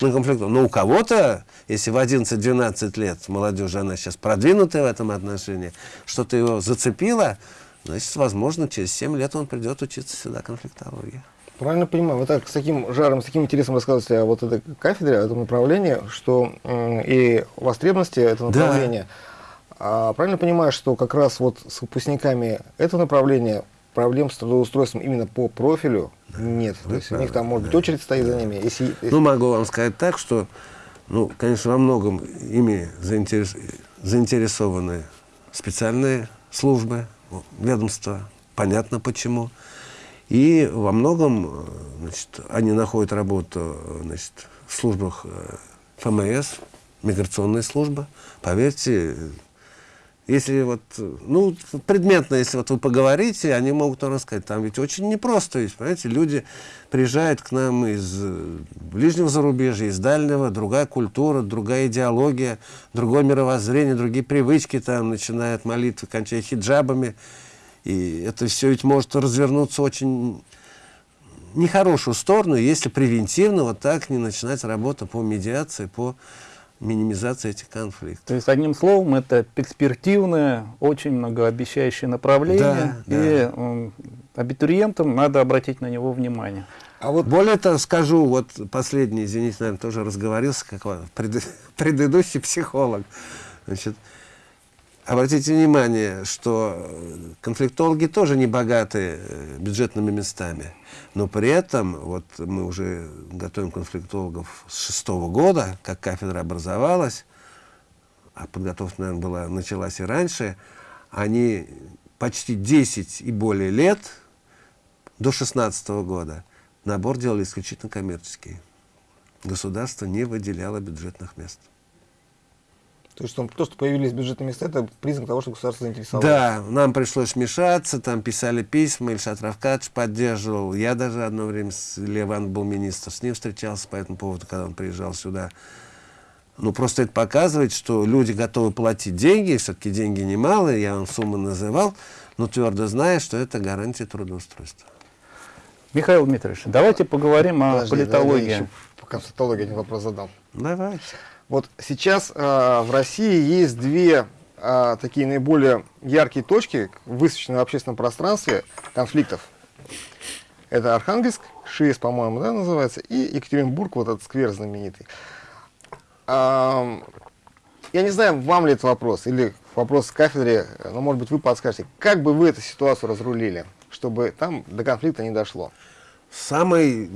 на конфликту. Но у кого-то, если в 11-12 лет молодежи, она сейчас продвинутая в этом отношении, что-то его зацепило, значит, возможно, через 7 лет он придет учиться сюда конфликтологии. Правильно понимаю, вы так с таким жаром, с таким интересом рассказываете о вот этой кафедре, о этом направлении, что и востребованности этого направления. Да. А правильно понимаю, что как раз вот с выпускниками этого направления проблем с трудоустройством именно по профилю нет. Да, То есть да, у них там, может да. быть, очередь стоит за ними. Если, если... Ну, могу вам сказать так, что, ну, конечно, во многом ими заинтерес... заинтересованы специальные службы, ведомства. Понятно почему. И во многом значит, они находят работу значит, в службах э, ФМС, миграционная служба. Поверьте, если вот, ну, предметно, если вот вы поговорите, они могут вам рассказать. Там ведь очень непросто есть, понимаете, люди приезжают к нам из э, ближнего зарубежья, из дальнего, другая культура, другая идеология, другое мировоззрение, другие привычки, там, начиная молитвы, кончая хиджабами. И это все ведь может развернуться очень нехорошую сторону, если превентивно вот так не начинать работу по медиации, по минимизации этих конфликтов. То есть, одним словом, это перспективное, очень многообещающее направление, да, и да. абитуриентам надо обратить на него внимание. А вот более того, скажу, вот последний, извините, наверное, тоже разговорился, как *laughs* пред, предыдущий психолог. Значит, Обратите внимание, что конфликтологи тоже не богаты э, бюджетными местами. Но при этом, вот мы уже готовим конфликтологов с шестого года, как кафедра образовалась, а подготовка, наверное, была, началась и раньше, они почти 10 и более лет, до 16 -го года, набор делали исключительно коммерческий. Государство не выделяло бюджетных мест. То есть то, что появились бюджетные места, это признак того, что государство заинтересовалось? Да, нам пришлось вмешаться, там писали письма, Ильшат Равкадж поддерживал. Я даже одно время, с Леван был министр, с ним встречался по этому поводу, когда он приезжал сюда. Ну, просто это показывает, что люди готовы платить деньги, все-таки деньги немалые, я вам сумму называл, но твердо зная, что это гарантия трудоустройства. Михаил Дмитриевич, давайте поговорим о Подожди, политологии. Да, я еще по констатологии один вопрос задал. Давайте. Вот сейчас э, в России есть две э, такие наиболее яркие точки, высвеченные в общественном пространстве конфликтов. Это Архангельск, ШИЭС, по-моему, да, называется, и Екатеринбург, вот этот сквер знаменитый. А, я не знаю, вам ли это вопрос, или вопрос кафедре, но, может быть, вы подскажете, как бы вы эту ситуацию разрулили, чтобы там до конфликта не дошло? Самый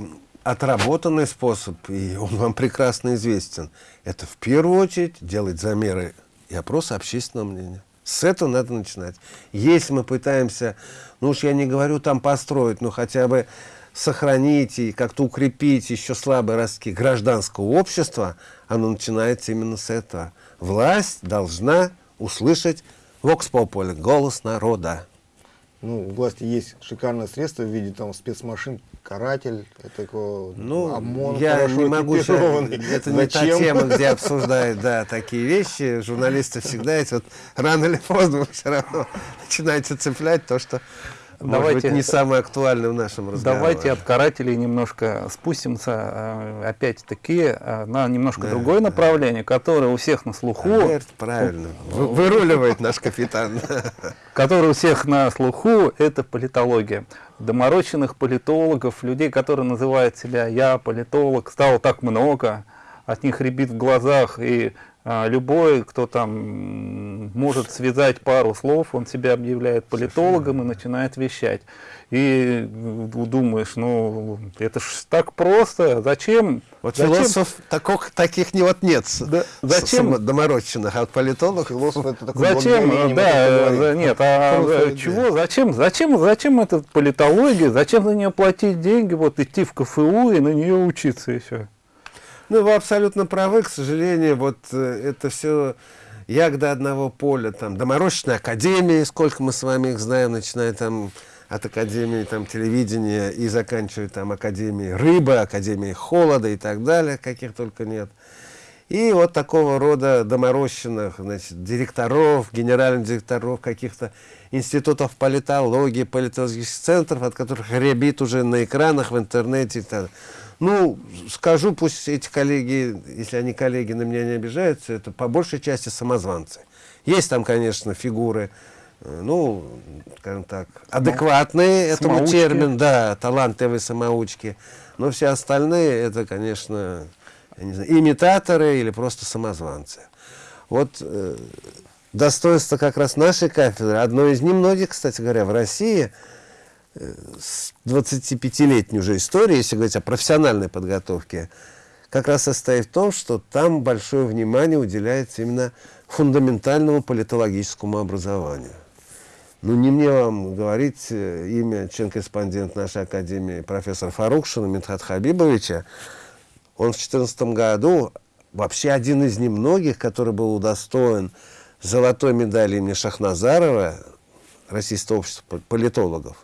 отработанный способ, и он вам прекрасно известен, это в первую очередь делать замеры и опросы общественного мнения. С этого надо начинать. Если мы пытаемся, ну уж я не говорю там построить, но хотя бы сохранить и как-то укрепить еще слабые ростки гражданского общества, оно начинается именно с этого. Власть должна услышать Vox Populi, голос народа. Ну, у власти есть шикарное средство в виде там спецмашин, каратель, такого Ну, ОМОН я хорошо не могу сейчас, *laughs* это не та тема, где обсуждают, да, такие вещи. Журналисты всегда эти вот рано или поздно все равно начинаете цеплять то, что может Давайте- быть не самое актуальное в нашем разговоре. Давайте от карателей немножко спустимся, э, опять-таки, э, на немножко другое направление, которое у всех на слуху, Альберт, правильно. Вы- выруливает *laughs* наш капитан. *laughs* которое у всех на слуху, это политология. Доморощенных политологов, людей, которые называют себя «я политолог», стало так много, от них рябит в глазах, и любой, кто там может связать пару слов, он себя объявляет политологом и начинает вещать. И м, думаешь, ну, это ж так просто, зачем? Вот зачем? философов таких, таких не вот нет. Да, зачем? доморощенных, а политолог Философ это такой Зачем? Да, так э, нет, а Просто, э, да. чего? Зачем? Зачем? Зачем эта политология? Зачем за нее платить деньги? Вот идти в КФУ и на нее учиться еще. Ну, вы абсолютно правы, к сожалению, вот э, это все ягода одного поля, там, доморощенные академии, сколько мы с вами их знаем, начиная там от академии там, телевидения и заканчивая там академией рыбы, академией холода и так далее, каких только нет. И вот такого рода доморощенных значит, директоров, генеральных директоров каких-то институтов политологии, политологических центров, от которых рябит уже на экранах, в интернете. и так далее. Ну, скажу, пусть эти коллеги, если они коллеги, на меня не обижаются, это по большей части самозванцы. Есть там, конечно, фигуры, э, ну, скажем так, адекватные этому самоучки. термину, да, талантливые самоучки. Но все остальные, это, конечно, я не знаю, имитаторы или просто самозванцы. Вот э, достоинство как раз нашей кафедры, одно из немногих, кстати говоря, в России, с 25-летней уже истории, если говорить о профессиональной подготовке, как раз состоит в том, что там большое внимание уделяется именно фундаментальному политологическому образованию. Ну, не мне вам говорить э, имя член-корреспондент нашей академии профессора Фарукшина Митхат Хабибовича. Он в 2014 году вообще один из немногих, который был удостоен золотой медали имени Шахназарова, Российского общества пол- политологов.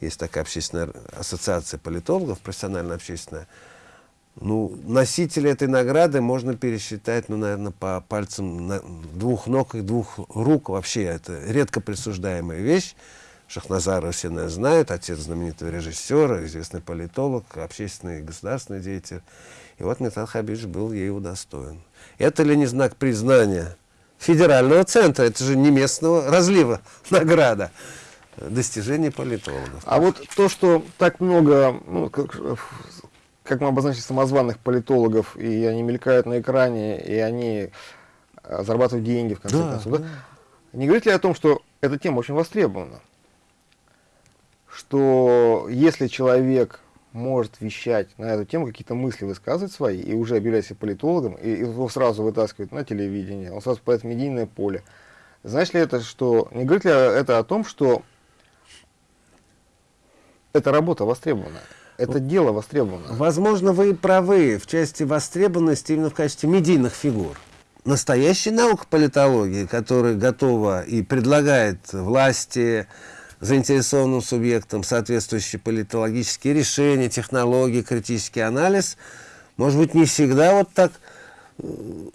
Есть такая общественная ассоциация политологов, профессионально-общественная. Ну, носители этой награды можно пересчитать, ну, наверное, по пальцам на- двух ног и двух рук. Вообще, это редко присуждаемая вещь. Шахназарова все наверное, знают, отец знаменитого режиссера, известный политолог, общественный и государственный деятель. И вот Митхат Хабибович был ей удостоен. Это ли не знак признания федерального центра? Это же не местного разлива *laughs* награда. Достижений политологов. А вот то, что так много, ну, как, как мы обозначили, самозваных политологов, и они мелькают на экране, и они а, зарабатывают деньги, в конце Да, концов, да? Не говорит ли о том, что эта тема очень востребована? Что если человек может вещать на эту тему, какие-то мысли высказывать свои, и уже объявлять себя политологом, и его сразу вытаскивают на телевидение, он сразу попадает в медийное поле. Знаешь ли это, что... Не говорит ли это о том, что эта работа востребована? Это дело востребовано? Возможно, вы и правы в части востребованности именно в качестве медийных фигур. Настоящая наука политологии, которая готова и предлагает власти, заинтересованным субъектам соответствующие политологические решения, технологии, критический анализ, может быть, не всегда вот так э,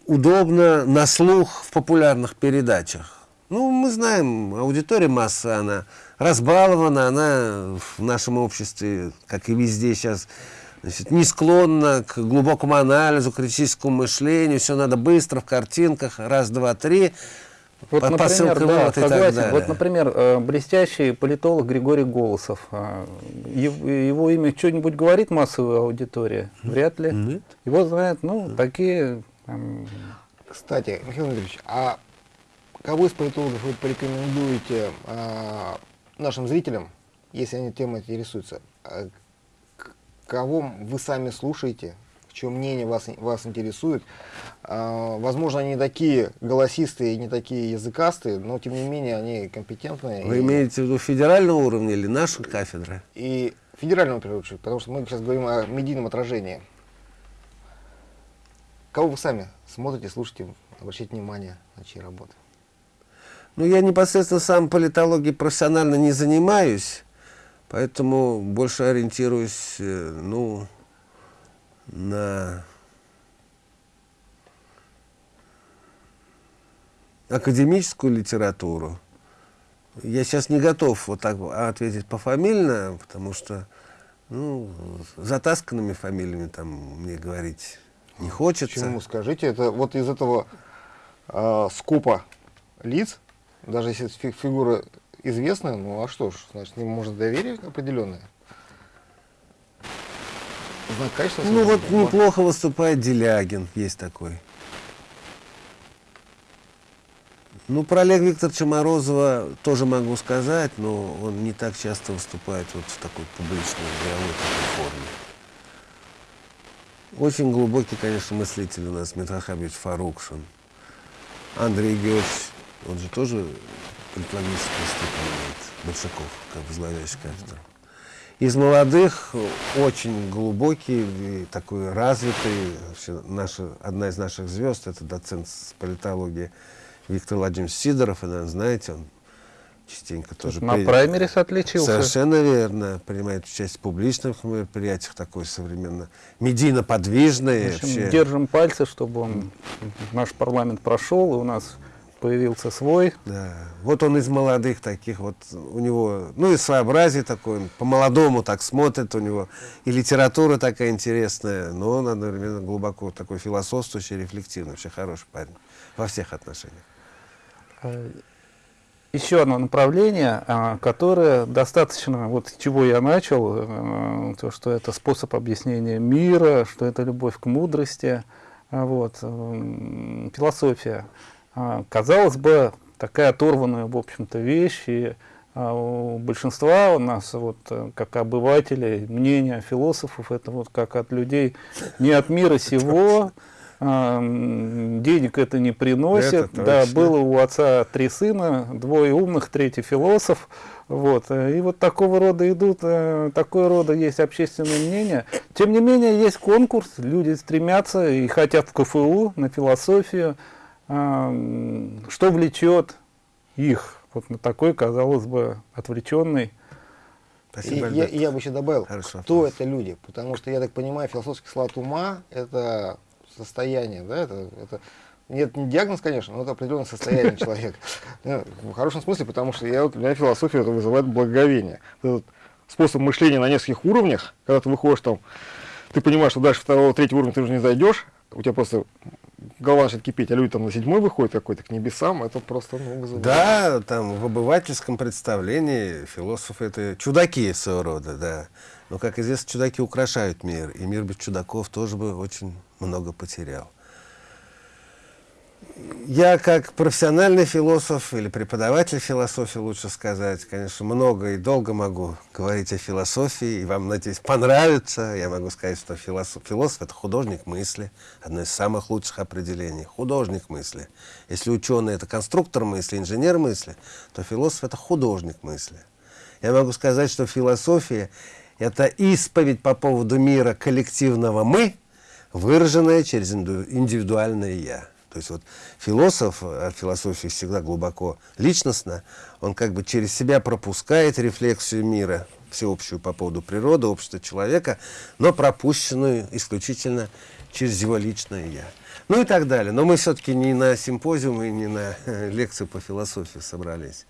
удобно на слух в популярных передачах. Ну, мы знаем, аудитория масса, она разбалована, она в нашем обществе, как и везде сейчас, значит, не склонна к глубокому анализу, критическому мышлению, все надо быстро, в картинках, раз, два, три, Вот, по- например, посылка да, вывод и так далее. Вот, например, э, блестящий политолог Григорий Голосов. А, Его имя что-нибудь говорит массовой аудитории? Вряд ли. Нет. Его знают, ну, такие... там, Кстати, Михаил Дмитриевич, а кого из политологов вы порекомендуете а, нашим зрителям, если они темой интересуются? А, кого вы сами слушаете? Чье мнение вас, вас интересует? А, возможно, они не такие голосистые, не такие языкастые, но тем не менее они компетентные. Вы и- имеете в виду федерального уровня или наша кафедра? и первую очередь, потому что мы сейчас говорим о медийном отражении. Кого вы сами смотрите, слушаете, обращайте внимание на чьи работы? Ну, я непосредственно сам политологией профессионально не занимаюсь, поэтому больше ориентируюсь, э, ну, на академическую литературу. Я сейчас не готов вот так ответить пофамильно, потому что ну, затасканными фамилиями там мне говорить не хочется. Почему? Скажите, это вот из этого э, скопа лиц, даже если фи фигура известная, ну а что ж, значит, не может доверие определенное. Знак качества. Ну вот неплохо выступает Делягин, есть такой. Ну, про Олега Викторовича Морозова тоже могу сказать, но он не так часто выступает вот в такой публичной, игровой такой форме. Очень глубокий, конечно, мыслитель у нас Митрахабович Фарукшин. Андрей Георгиевич, он же тоже степень имеет, Большаков, как возглавляющий кафедру. Из молодых очень глубокий, такой развитый, вообще наша, одна из наших звезд, это доцент политологии Виктор Владимирович Сидоров, вы, наверное, знаете, он частенько тоже... На при... праймерис отличился. Совершенно верно. Принимает участие в публичных мероприятиях, такой современно медийно подвижный. В общем, вообще... держим пальцы, чтобы он, наш парламент прошел, и у нас появился свой. Да. Вот он из молодых таких, вот у него, ну и своеобразие такое, по-молодому так смотрит, у него и литература такая интересная, но он одновременно глубоко такой философствующий, рефлективный, вообще хороший парень во всех отношениях. Э, еще одно направление, а, которое достаточно, вот чего я начал, э, то, что это способ объяснения мира, что это любовь к мудрости, а, вот, философия. А, казалось бы, такая оторванная, в общем-то, вещь, и у большинства у нас, вот, э, как обывателей, мнение философов, это вот как от людей не от мира *laughs* сего, денег это не приносит. Это да, было у отца три сына, двое умных, третий философ. Вот. И вот такого рода идут, э, такое рода есть общественное мнение. Тем не менее, есть конкурс, люди стремятся и хотят в КФУ на философию. Что влечет их вот на такой, казалось бы, отвлеченный Спасибо, я, я бы еще добавил, Хорошо, кто вопрос. это люди, потому что, я так понимаю, философский склад ума – это состояние, да, это, это нет, не диагноз, конечно, но это определенное состояние *laughs* человека. Ну, в хорошем смысле, потому что я, вот, для меня философия это вызывает благоговение. Этот способ мышления на нескольких уровнях, когда ты выходишь там, ты понимаешь, что дальше второго, третьего уровня ты уже не зайдешь, у тебя просто голова начинает кипеть, а люди там на седьмой выходят какой-то к небесам, это просто ну, вызывает. Да, там в обывательском представлении философы это чудаки своего рода, да. Но, как известно, чудаки украшают мир, и мир без чудаков тоже бы очень много потерял. Я как профессиональный философ или преподаватель философии, лучше сказать, конечно, много и долго могу говорить о философии, и вам, надеюсь, понравится. Я могу сказать, что философ, философ – это художник мысли, одно из самых лучших определений. Художник мысли. Если ученый – это конструктор мысли, инженер мысли, то философ – это художник мысли. Я могу сказать, что философия – это исповедь по поводу мира коллективного «мы», выраженное через индивидуальное «я». То есть вот философ, а философия всегда глубоко личностно, он как бы через себя пропускает рефлексию мира, всеобщую по поводу природы, общества человека, но пропущенную исключительно через его личное «я». Ну и так далее. Но мы все-таки не на симпозиум и не на *laughs* лекцию по философии собрались.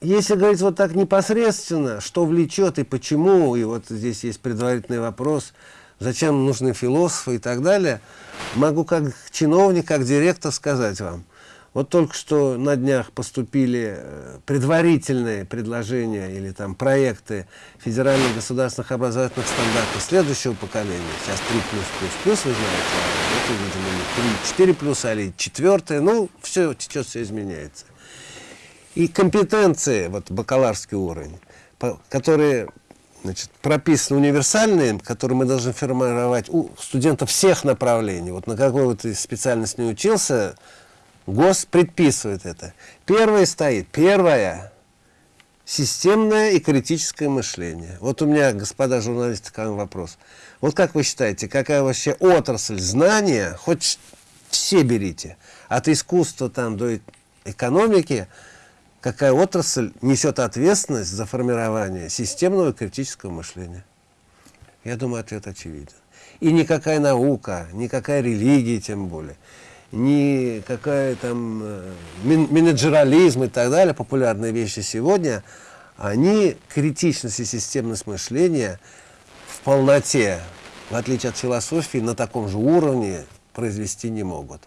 Если говорить вот так непосредственно, что влечет и почему, и вот здесь есть предварительный вопрос, зачем нужны философы и так далее, могу как чиновник, как директор сказать вам. Вот только что на днях поступили э, предварительные предложения или там проекты федеральных государственных образовательных стандартов следующего поколения. Сейчас 3 плюс плюс плюс, вы знаете, это, видимо, 3, 4 плюс, или 4, ну, все течет, все изменяется и компетенции, вот бакалаврский уровень, которые значит, прописаны универсальные, которые мы должны формировать у студентов всех направлений. Вот на какой вот специальность не учился, ГОС предписывает это. Первое стоит, первое, системное и критическое мышление. Вот у меня, господа журналисты, к вам вопрос. Вот как вы считаете, какая вообще отрасль знания, хоть все берите, от искусства там до экономики, какая отрасль несет ответственность за формирование системного критического мышления? Я думаю, ответ очевиден. И никакая наука, никакая религия тем более, никакая там э, менеджерализм и так далее, популярные вещи сегодня, они критичность и системность мышления в полноте, в отличие от философии, на таком же уровне произвести не могут.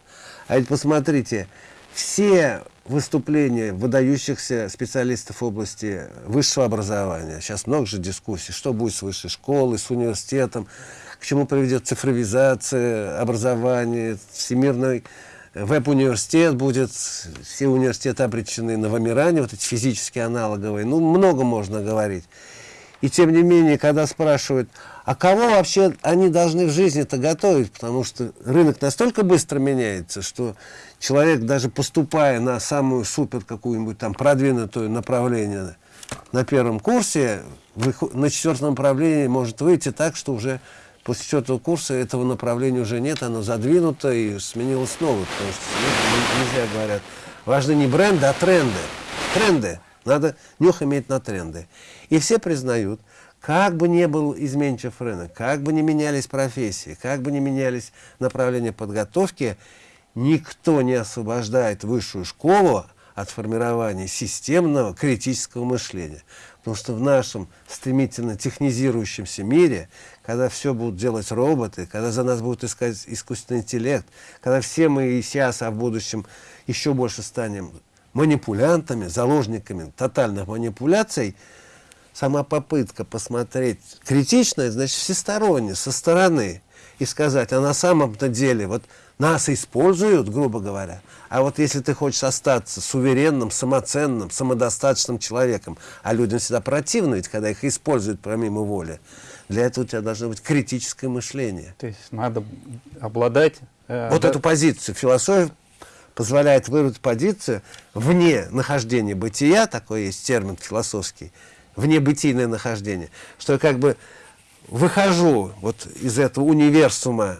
А ведь посмотрите, все выступления выдающихся специалистов в области высшего образования, сейчас много же дискуссий, что будет с высшей школой, с университетом, к чему приведет цифровизация образования, всемирный веб-университет будет, все университеты обречены на вымирание, вот эти физические аналоговые, ну, много можно говорить. И тем не менее, когда спрашивают, а кого вообще они должны в жизни-то готовить, потому что рынок настолько быстро меняется, что человек, даже поступая на самую супер какую-нибудь там продвинутую направление на первом курсе, на четвертом направлении может выйти так, что уже после четвертого курса этого направления уже нет, оно задвинуто и сменилось новое, потому что нельзя говорят. Важны не бренды, а тренды. Тренды. Надо нюх иметь на тренды. И все признают, как бы ни был изменчив рынок, как бы ни менялись профессии, как бы ни менялись направления подготовки, никто не освобождает высшую школу от формирования системного критического мышления. Потому что в нашем стремительно технизирующемся мире, когда все будут делать роботы, когда за нас будут искать искусственный интеллект, когда все мы и сейчас, а в будущем еще больше станем манипулянтами, заложниками тотальных манипуляций, сама попытка посмотреть критично, значит, всесторонне, со стороны, и сказать, а на самом-то деле, вот нас используют, грубо говоря, а вот если ты хочешь остаться суверенным, самоценным, самодостаточным человеком, а людям всегда противно, ведь когда их используют помимо воли, для этого у тебя должно быть критическое мышление. То есть надо обладать... Э, вот да? эту позицию философия позволяет выработать позицию вне нахождения бытия, такой есть термин философский, вне бытийное нахождение, что я как бы выхожу вот из этого универсума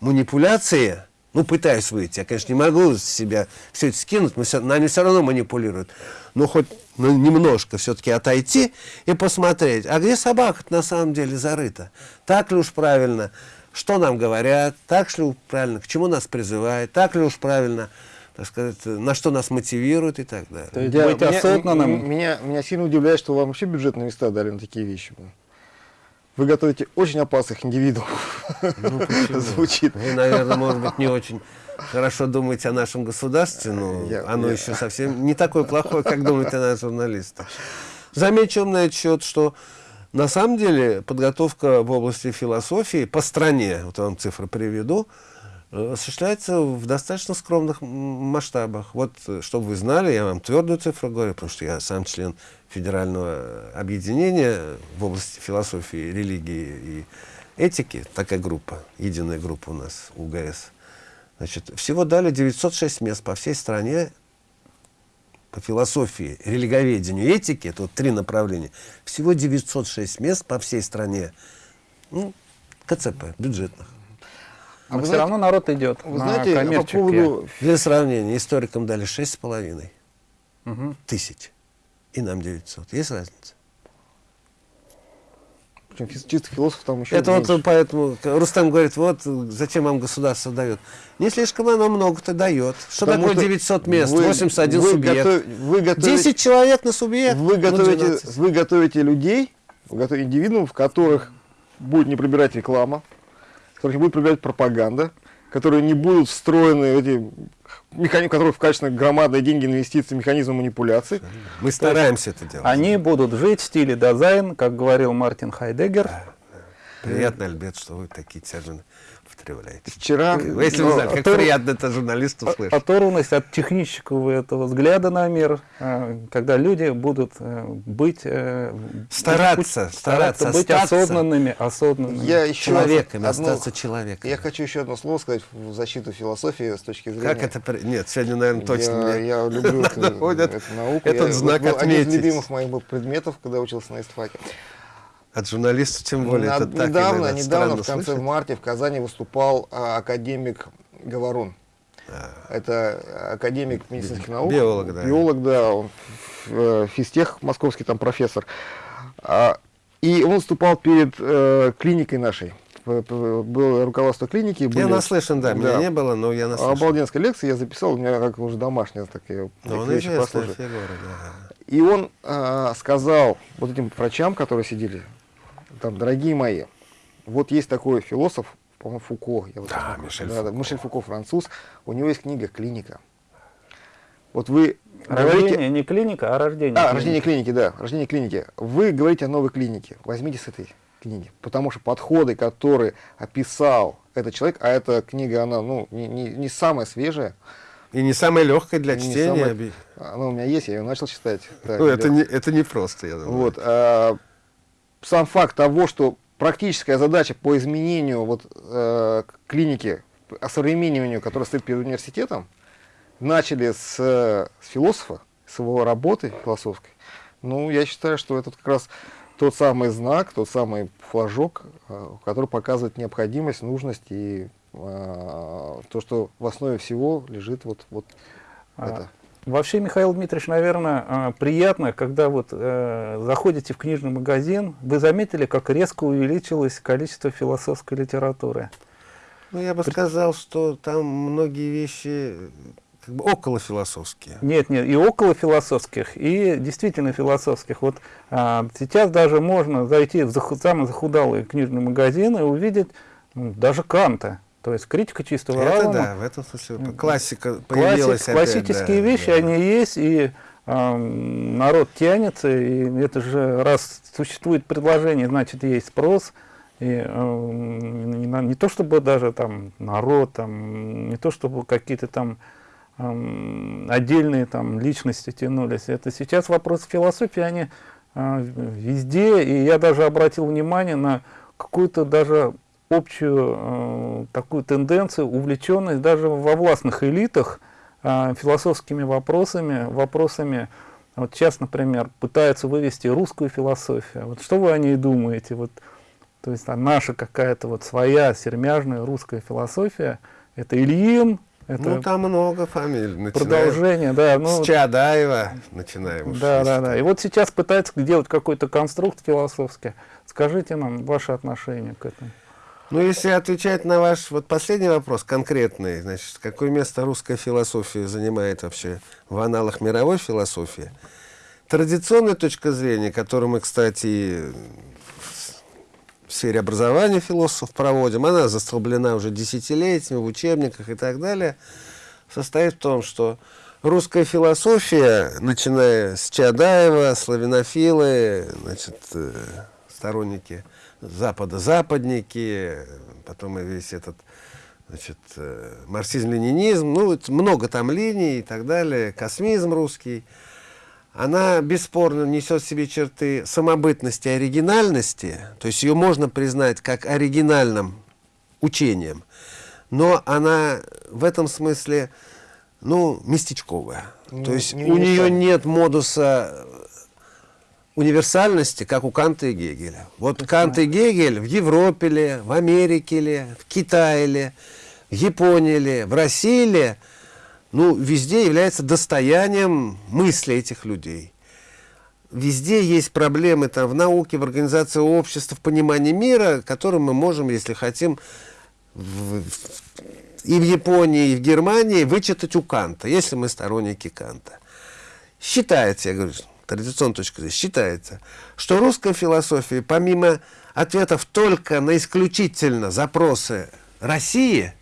манипуляции, ну, пытаюсь выйти. Я, конечно, не могу с себя все это скинуть, но все, нами все равно манипулируют. Но хоть ну, немножко все-таки отойти и посмотреть, а где собака на самом деле зарыта? Так ли уж правильно? Что нам говорят? Так ли уж правильно? К чему нас призывают? Так ли уж правильно? так сказать, на что нас мотивирует и так далее. То есть Я, меня, осознанным. Меня, меня сильно удивляет, что вам вообще бюджетные места дали на такие вещи. Вы готовите очень опасных индивидуумов. Ну, *laughs* Звучит. Вы, наверное, может быть, не очень хорошо думаете о нашем государстве, но я, оно я... еще совсем не такое плохое, как думают о нас журналисты. Замечу на этот счет, что на самом деле подготовка в области философии по стране, вот я вам цифры приведу, осуществляется в достаточно скромных масштабах. Вот, э, чтобы вы знали, я вам твердую цифру говорю, потому что я сам член федерального объединения в области философии, религии и этики, такая группа, единая группа у нас, УГС. Значит, всего дали 906 мест по всей стране по философии, религоведению, этике, это вот три направления, всего 906 мест по всей стране, ну, КЦП, бюджетных. А Но все знаете, равно народ идет вы на знаете, коммерчески. По поводу... Для сравнения, историкам дали 6,5 угу. тысяч, и нам 900. Есть разница? Причем чисто философ там еще Это меньше. вот поэтому Рустам говорит, вот зачем вам государство дает. Не слишком оно много-то дает. Что Потому такое 900 мест, вы, 81 вы субъект? Готов, вы готовите, 10 человек на субъект? Вы готовите, вы готовите людей, вы готовите индивидуумов, в которых будет не пробирать реклама, которых будет проявлять пропаганда, которые не будут встроены эти механизмы, которые в качестве громадные деньги инвестиции, механизмы манипуляции. Мы стараемся это делать. Они будут жить в стиле дизайн, как говорил Мартин Хайдеггер. Приятно, Альберт, что вы такие термины употребляете? Вчера... Если вы знаете, как приятно это журналисту слышать. Оторванность от технического этого взгляда на мир, э, когда люди будут э, быть... э, Стараться, быть- стараться быть остаться осознанными, осознанными. Я еще Человеками, одно- остаться человеком. Я хочу еще одно слово сказать в защиту философии с точки зрения... Как это... Нет, сегодня, наверное, точно я, мне я люблю *laughs* эту, эту науку. этот Я- знак был Один из отметить. любимых моих предметов, когда учился на истфаке. От журналистов, тем более, Над- это так недавно, иногда недавно, в конце слышать. в марте в Казани выступал а, академик Говорун. Это академик медицинских наук. А. Биолог, да. Биолог, да. Он э, физтех московский там профессор. А, и он выступал перед э, клиникой нашей. Было руководство клиники. Я были- наслышан, да, меня не было, но я наслышан. Обалденская лекция, я записал, у меня как уже домашняя, так я Но он вещи послушаю. фигура, да. И он а, сказал вот этим врачам, которые сидели, там, дорогие мои, вот есть такой философ, по-моему, Фуко. Я вот Да, сейчас- Мишель да, да, Фуко. Мишель Фуко, француз. У него есть книга «Клиника». Вот вы Рождение говорите... не клиника, а рождение. А, клиники. рождение клиники, да, рождение клиники. Вы говорите о новой клинике. Возьмите с этой книги. Потому что подходы, которые описал этот человек, а эта книга, она, ну, не, не, не самая свежая, И не самая легкая для не чтения. самая- она у меня есть, я ее начал читать. Да, Ну, это да. не, это не просто, я думаю. Вот, а, сам факт того, что практическая задача по изменению вот, э, клиники, осовремениванию, которая стоит перед университетом, начали с, э, с философа, с его работы философской. Ну, я считаю, что это как раз тот самый знак, тот самый флажок, э, который показывает необходимость, нужность и э, то, что в основе всего лежит вот, вот А, это. Вообще, Михаил Дмитриевич, наверное, а, приятно, когда вот э, заходите в книжный магазин, вы заметили, как резко увеличилось количество философской литературы. Ну, я бы сказал, что там многие вещи как бы около философские. Нет, нет, и около философских, и действительно философских. Вот а, сейчас даже можно зайти в заху- самый захудалый книжный магазин и увидеть ну, даже Канта. То есть критика чистого Это разума. да, в этом смысле классика Классик- появилась опять, классические да, вещи, да. они есть, и ам, народ тянется, и это же раз существует предложение, значит есть спрос. И ам, не, не то чтобы даже там народ, там, не то чтобы какие-то там ам, отдельные там личности тянулись. Это сейчас вопрос философии, они а, везде, и я даже обратил внимание на какую-то даже общую э, такую тенденцию, увлеченность даже во властных элитах э, философскими вопросами, вопросами, вот сейчас, например, пытаются вывести русскую философию. Вот что вы о ней думаете? Вот, то есть а наша какая-то вот своя сермяжная русская философия, это Ильин, это Ну, там много фамилий. начиная продолжение, да, ну, С Чадаева начинаем. уж, да, да, да. И вот сейчас пытаются делать какой-то конструкт философский. Скажите нам ваше отношение к этому. Ну, если отвечать на ваш вот последний вопрос, конкретный, значит, какое место русская философия занимает вообще в аналах мировой философии? Традиционная точка зрения, которую мы, кстати, в сфере образования философов проводим, она застолблена уже десятилетиями в учебниках и так далее, состоит в том, что русская философия, начиная с Чадаева, славянофилы, значит, э, сторонники Запада, западники, потом и весь этот значит, э, марксизм-ленинизм, ну, много там линий и так далее, космизм русский, она бесспорно несет в себе черты самобытности, оригинальности, то есть ее можно признать как оригинальным учением, но она в этом смысле, ну, местечковая. Не- то есть не у нее нет модуса универсальности, как у Канта и Гегеля. Вот Кант и Гегель в Европе ли, в Америке ли, в Китае ли, в Японии ли, в России ли, ну, везде является достоянием мысли этих людей. Везде есть проблемы там, в науке, в организации общества, в понимании мира, которые мы можем, если хотим, в- и в Японии, и в Германии вычитать у Канта, если мы сторонники Канта. Считается, я говорю, традиционная точка зрения, считается, что русская философия, помимо ответов только на исключительно запросы России,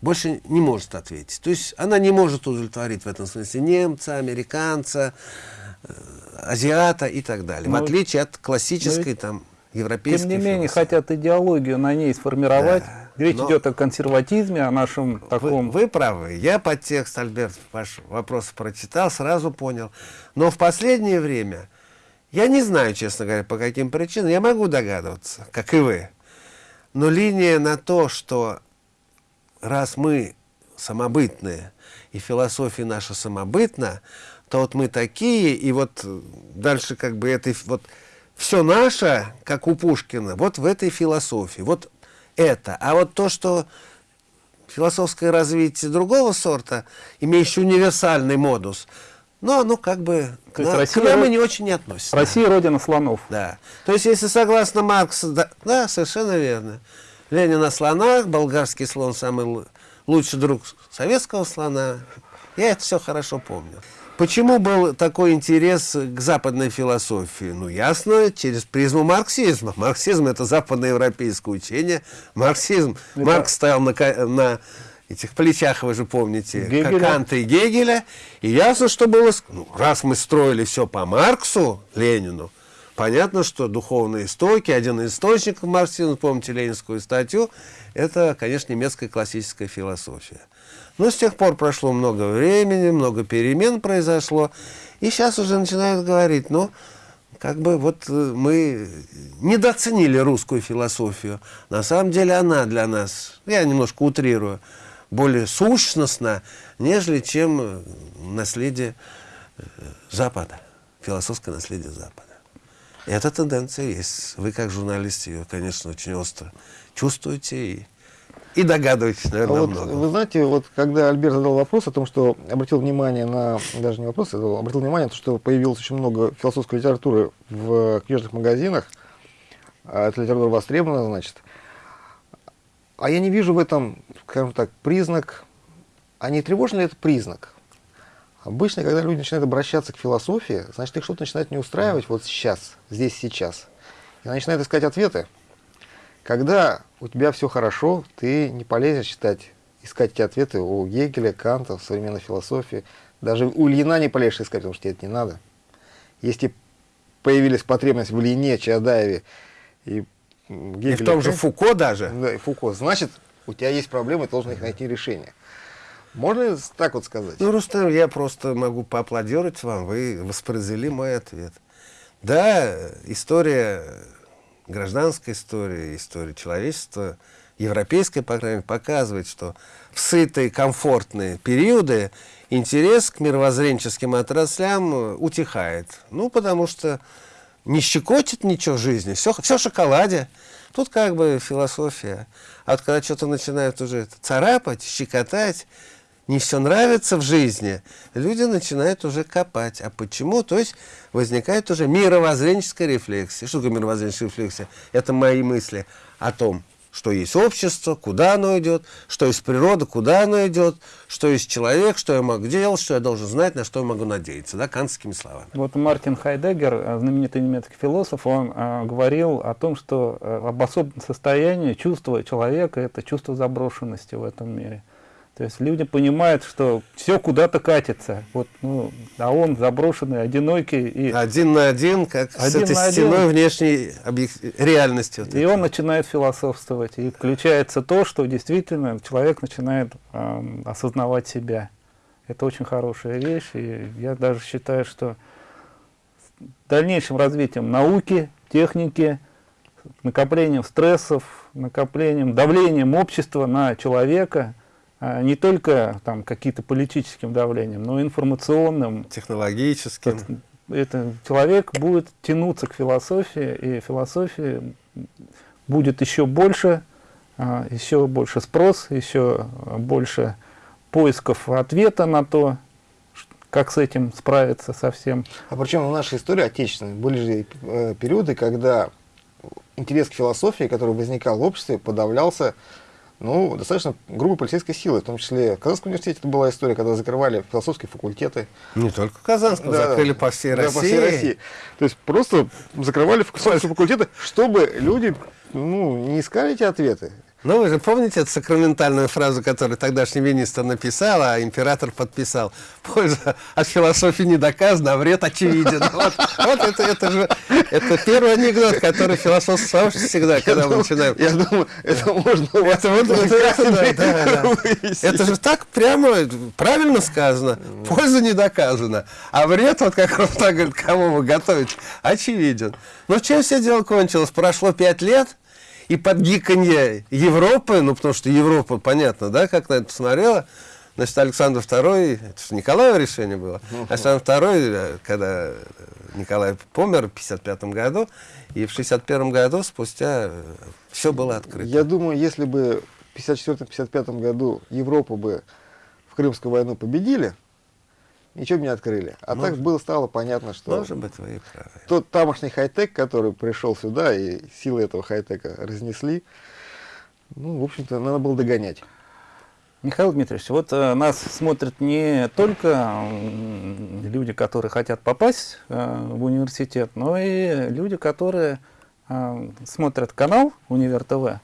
больше не может ответить. То есть она не может удовлетворить в этом смысле немца, американца, э, азиата и так далее. Но в отличие от классической ведь, там европейской Тем не менее, философии. хотят идеологию на ней сформировать. Да. Речь Но- идет о консерватизме, о нашем Вы, таком... вы правы. Я подтекст, Альберт, ваш вопрос прочитал, сразу понял. Но в последнее время, я не знаю, честно говоря, по каким причинам, я могу догадываться, как и вы. Но линия на то, что раз мы самобытные, и философия наша самобытна, то вот мы такие, и вот дальше как бы это вот все наше, как у Пушкина, вот в этой философии, вот это. А вот то, что философское развитие другого сорта, имеющее универсальный модус, но оно как бы к, на- Россия к нам и не очень относится. Россия родина слонов. Да. То есть, если согласно Марксу, да, да, совершенно верно. Ленин на слонах, болгарский слон самый лу- лучший друг советского слона. Я это все хорошо помню. Почему был такой интерес к западной философии? Ну, ясно, через призму марксизма. Марксизм – это западноевропейское учение. Марксизм, Это- Маркс стоял на, на этих плечах, вы же помните, Гегеля. Канта и Гегеля. И ясно, что было, ну, раз мы строили все по Марксу, Ленину, понятно, что духовные истоки, один из источников марксизма, помните ленинскую статью, это, конечно, немецкая классическая философия. Но с тех пор прошло много времени, много перемен произошло, и сейчас уже начинают говорить, ну, как бы вот э, мы недооценили русскую философию. На самом деле она для нас, я немножко утрирую, более сущностна, нежели чем э, наследие э, Запада, философское наследие Запада. Эта тенденция есть. Вы, как журналист, ее, конечно, очень остро чувствуете и, и догадываетесь, А наверное, вот, много. вы знаете, вот когда Альберт задал вопрос о том, что обратил внимание на, даже не вопрос, а обратил внимание на то, что появилось очень много философской литературы в книжных магазинах, а эта литература востребована, значит. А я не вижу в этом, скажем так, признак, а не тревожный ли это признак? Обычно, когда люди начинают обращаться к философии, значит, их что-то начинает не устраивать вот сейчас, здесь, сейчас. И они начинают искать ответы. Когда у тебя все хорошо, ты не полезешь читать, искать эти ответы у Гегеля, Канта, в современной философии. Даже у Ильина не полезешь искать, потому что тебе это не надо. Если появилась потребность в Ильине, Чаадаеве и м, И Гегеле, в том же Фуко даже. да, и Фуко, значит, у тебя есть проблемы, ты должен их найти решение. Можно так вот сказать? Ну, Рустам, я просто могу поаплодировать вам, вы воспроизвели мой ответ. Да, история, гражданская история, история человечества, европейская, по крайней мере, показывает, что в сытые, комфортные периоды интерес к мировоззренческим отраслям э, утихает. Ну, потому что не щекочет ничего в жизни, все, все в шоколаде. Тут как бы философия. А вот когда что-то начинают уже царапать, щекотать, не все нравится в жизни, люди начинают уже копать. А почему? То есть возникает уже мировоззренческая рефлексия. Что такое мировоззренческая рефлексия? Это мои мысли о том, что есть общество, куда оно идет, что есть природа, куда оно идет, что есть человек, что я могу делать, что я должен знать, на что я могу надеяться, да, кантскими словами. Вот Мартин Хайдеггер, э, знаменитый немецкий философ, он э, говорил о том, что э, об особом состоянии чувства человека – это чувство заброшенности в этом мире. То есть люди понимают, что все куда-то катится, вот, ну, а он заброшенный, одинокий, и, Один на один, как с Один этой на один. стеной внешней объек- реальности. вот и этой. он начинает философствовать. И включается то, что действительно человек начинает эм, осознавать себя. Это очень хорошая вещь, и я даже считаю, что с дальнейшим развитием науки, техники, накоплением стрессов, накоплением, давлением общества на человека, не только там какие-то политическим давлением, но и информационным. технологическим. Это человек будет тянуться к философии, и философия будет еще больше, а, еще больше спрос, еще а, больше поисков ответа на то, как с этим справиться совсем. А причем в нашей истории отечественной были же э, периоды, когда интерес к философии, который возникал в обществе, подавлялся ну, достаточно грубой полицейской силой. В том числе в Казанском университете это была история, когда закрывали философские факультеты. Не только Казанского, Да, закрыли по всей Да, России. по всей России. То есть просто закрывали философские факультеты, чтобы люди ну, не искали эти ответы. Ну, вы же помните эту сакраментальную фразу, которую тогдашний министр написал, а император подписал? Польза от философии не доказана, а вред очевиден. *laughs* Вот, вот это, это же это первый анекдот, который философ сообщество всегда, когда мы начинаем. Я думаю, это можно у вас Это, вот, это, *laughs* да, да, да. это же так прямо правильно сказано. Польза не доказана. А вред, вот как он так говорит, кого вы готовите, очевиден. Ну, чем все дело кончилось? Прошло пять лет, и под гиканье Европы, ну, потому что Европа, понятно, да, как на это посмотрела, значит, Александр II, это же Николаево решение было, Александр II, когда Николай помер в 55 году, и в 61 году спустя все было открыто. Я думаю, если бы в 54-55 году Европа бы в Крымскую войну победили, ничего бы не открыли. А Может. так было стало понятно, что Может быть, вы правы. тот тамошний хай-тек, который пришел сюда, и силы этого хай-тека разнесли, ну, в общем-то, надо было догонять. Михаил Дмитриевич, вот э, нас смотрят не только м, люди, которые хотят попасть э, в университет, но и люди, которые э, смотрят канал Универ ТВ.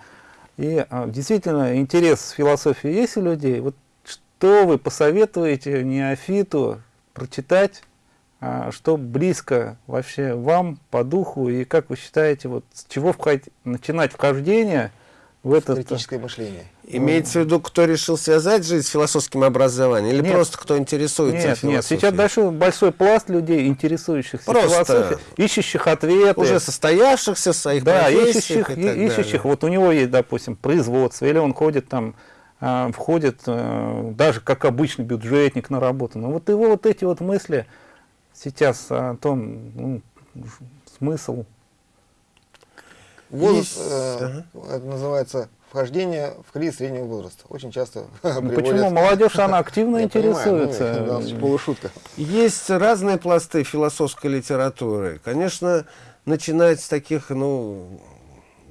И э, действительно интерес философии есть у людей. Вот что вы посоветуете неофиту прочитать, а, что близко вообще вам по духу, и как вы считаете, вот с чего вход- начинать вхождение в этот... Критическое мышление. Имеется в виду, кто решил связать жизнь с философским образованием, или Нет. просто кто интересуется Нет, нет, философией? сейчас большой, большой пласт людей, интересующихся Просто философией, ищущих ответы. Уже состоявшихся в своих да, профессиях ищущих, и так ищущих. далее. Вот у него есть, допустим, производство, или он ходит там, входит а, даже как обычный бюджетник на работу. Но вот его вот эти вот мысли сейчас о том, ну, смысл. Возраст, Есть, э, это называется вхождение в кризис среднего возраста. Очень часто Ну, приводят- почему молодежь, она активно *laughs* понимаю, ну, интересуется. полушутка. Есть разные пласты философской литературы. Конечно, начинать с таких, ну,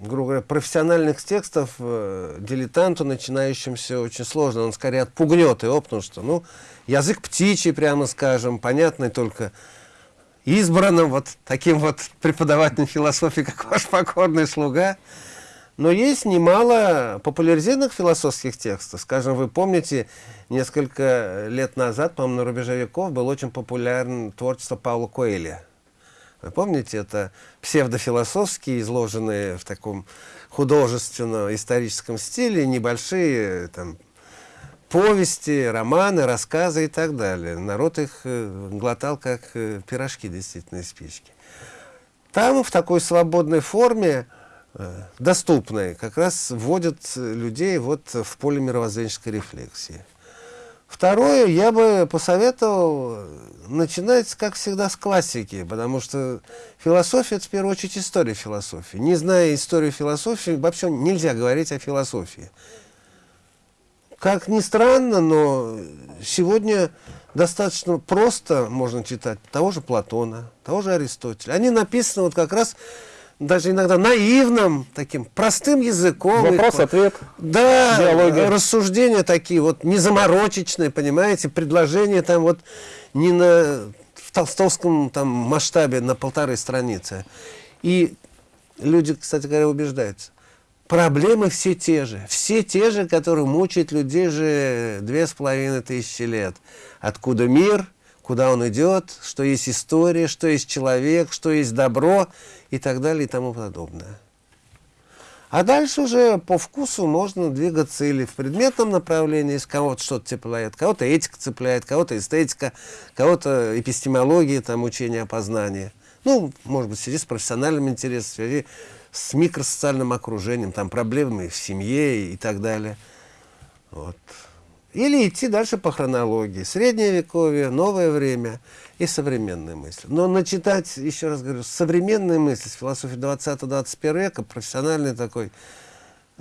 грубо говоря, профессиональных текстов э, дилетанту, начинающимся, очень сложно. Он скорее отпугнет его, потому что, ну, язык птичий, прямо скажем, понятный только избранным вот таким вот преподавателем философии, как ваш покорный слуга. Но есть немало популяризированных философских текстов. Скажем, вы помните, несколько лет назад, по-моему, на рубеже веков было очень популярно творчество Паула Коэля. Вы помните, это псевдофилософские, изложенные в таком художественно-историческом стиле, небольшие там, повести, романы, рассказы и так далее. Народ их э, глотал как э, пирожки действительно из спички. Там в такой свободной форме, э, доступной, как раз вводят людей вот в поле мировоззренческой рефлексии. Второе, я бы посоветовал начинать, как всегда, с классики, потому что философия – это, в первую очередь, история философии. Не зная историю философии, вообще нельзя говорить о философии. Как ни странно, но сегодня достаточно просто можно читать того же Платона, того же Аристотеля. Они написаны вот как раз даже иногда наивным, таким простым языком. Вопрос-ответ. Да, Диалоги. рассуждения такие вот незаморочечные, понимаете, предложения там вот не на в толстовском там масштабе на полторы страницы. И люди, кстати говоря, убеждаются. Проблемы все те же. Все те же, которые мучают людей же две с половиной тысячи лет. Откуда мир, куда он идет, что есть история, что есть человек, что есть добро и так далее и тому подобное. А дальше уже по вкусу можно двигаться или в предметном направлении, если кого-то что-то цепляет, кого-то этика цепляет, кого-то эстетика, кого-то эпистемология, там, учение о познании. Ну, может быть, в связи с профессиональным интересом, в связи с микросоциальным окружением, там, проблемами в семье и так далее. Вот. Или идти дальше по хронологии. Среднее вековье, новое время и современные мысли. Но начитать, еще раз говорю, современные мысли с философии 20-21 века, профессиональный такой,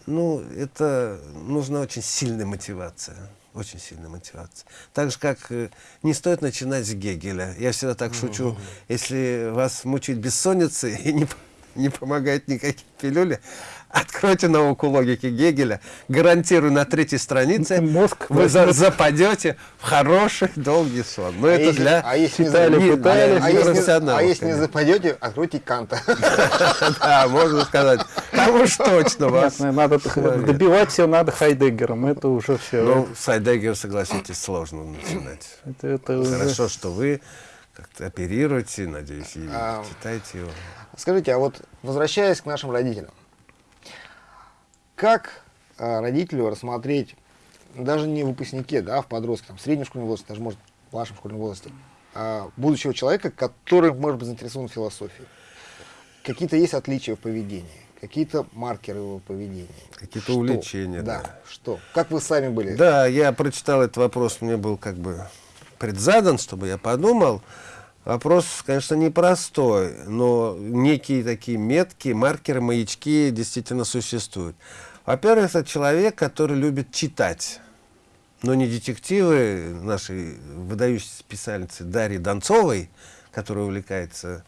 ну, это нужна очень сильная мотивация. Очень сильная мотивация. Так же, как э, не стоит начинать с Гегеля. Я всегда так шучу, если вас мучает бессонница *laughs* и не, не помогает никакие пилюли. *laughs* Откройте науку логики Гегеля. Гарантирую, на третьей странице Мозг вы за- западете в хороший долгий сон. Но это если- для а если не читали, за- пытались, а если, а если не западете, откройте Канта. *laughs* Да, можно сказать. Там уж точно вас. Понятно, надо добивать все надо Хайдеггером. Это уже все. Ну, Сайдеггер, согласитесь, сложно начинать. это, это уже- Хорошо, что вы как-то оперируете, надеюсь, и А, читаете его. Скажите, а вот возвращаясь к нашим родителям, как а, родителю рассмотреть, даже не в выпускнике, да, а в подростке, там, в среднем школьном возрасте, даже, может, в вашем школьном возрасте, а, будущего человека, который, может быть, заинтересован в философии? Какие-то есть отличия в поведении? Какие-то маркеры его поведения? Какие-то увлечения, Да. да. Что? Как вы сами были? Да, я прочитал этот вопрос, мне был как бы предзадан, чтобы я подумал. Вопрос, конечно, непростой, но некие такие метки, маркеры, маячки действительно существуют. Во-первых, это человек, который любит читать. Но не детективы нашей выдающейся писательницы Дарьи Донцовой, которая увлекается...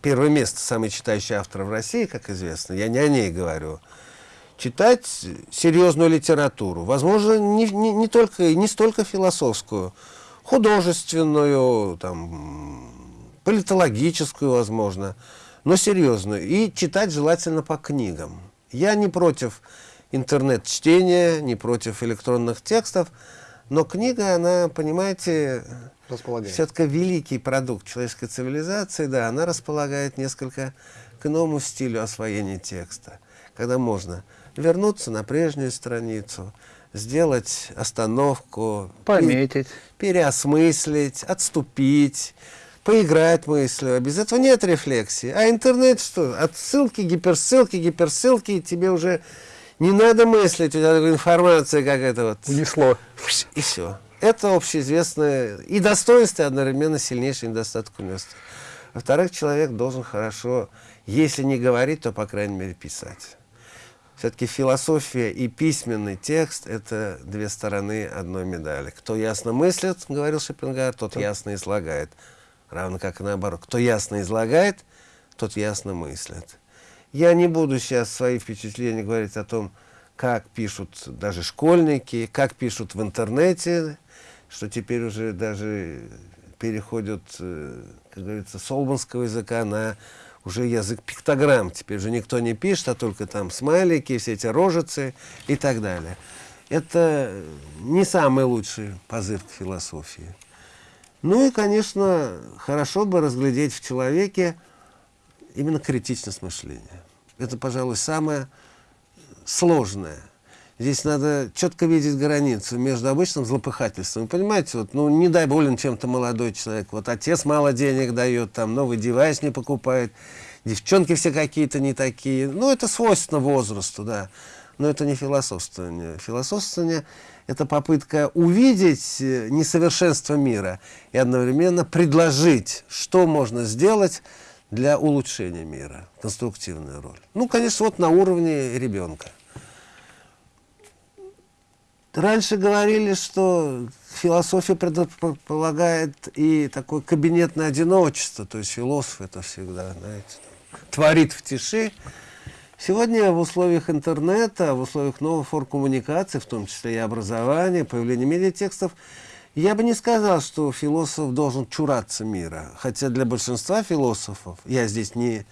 Первое место, самый читающий автор в России, как известно. Я не о ней говорю читать серьезную литературу. Возможно, не, не, не только, не столько философскую, художественную, там, политологическую, возможно, но серьезную. И читать желательно по книгам. Я не против интернет-чтения, не против электронных текстов, но книга, она, понимаете, все-таки великий продукт человеческой цивилизации, да, она располагает несколько к иному стилю освоения текста, когда можно вернуться на прежнюю страницу, сделать остановку, Пометить. пе- переосмыслить, отступить, поиграть мыслью. Без этого нет рефлексии. А интернет что? Отсылки, гиперссылки, гиперссылки, и тебе уже не надо мыслить, у тебя информация какая-то вот Унесло. и все. Это общеизвестное и достоинство, и одновременно сильнейший недостаток университета. Во-вторых, человек должен хорошо, если не говорить, то, по крайней мере, писать. Все-таки философия и письменный текст – это две стороны одной медали. Кто ясно мыслит, говорил Шопенгауэр, тот ясно излагает. Равно как и наоборот. Кто ясно излагает, тот ясно мыслит. Я не буду сейчас свои впечатления говорить о том, как пишут даже школьники, как пишут в интернете, что теперь уже даже переходят, э, как говорится, с олбанского языка на уже язык пиктограмм. Теперь уже никто не пишет, а только там смайлики, все эти рожицы и так далее. Это не самый лучший позыв к философии. Ну и, конечно, хорошо бы разглядеть в человеке именно критичность мышления. Это, пожалуй, самое сложное. Здесь надо четко видеть границу между обычным злопыхательством. Вы понимаете, вот, ну, не дай болен чем-то молодой человек. Вот отец мало денег дает, там новый девайс не покупает, девчонки все какие-то не такие. Ну, это свойственно возрасту, да. Но это не философствование. Философствование – это попытка увидеть э, несовершенство мира и одновременно предложить, что можно сделать для улучшения мира. Конструктивная роль. Ну, конечно, вот на уровне ребенка. Раньше говорили, что философия предполагает и такое кабинетное одиночество, то есть философ это всегда, знаете, творит в тиши. Сегодня в условиях интернета, в условиях новых форм коммуникации, в том числе и образования, появления медиатекстов, я бы не сказал, что философ должен чураться мира. Хотя для большинства философов, я здесь не,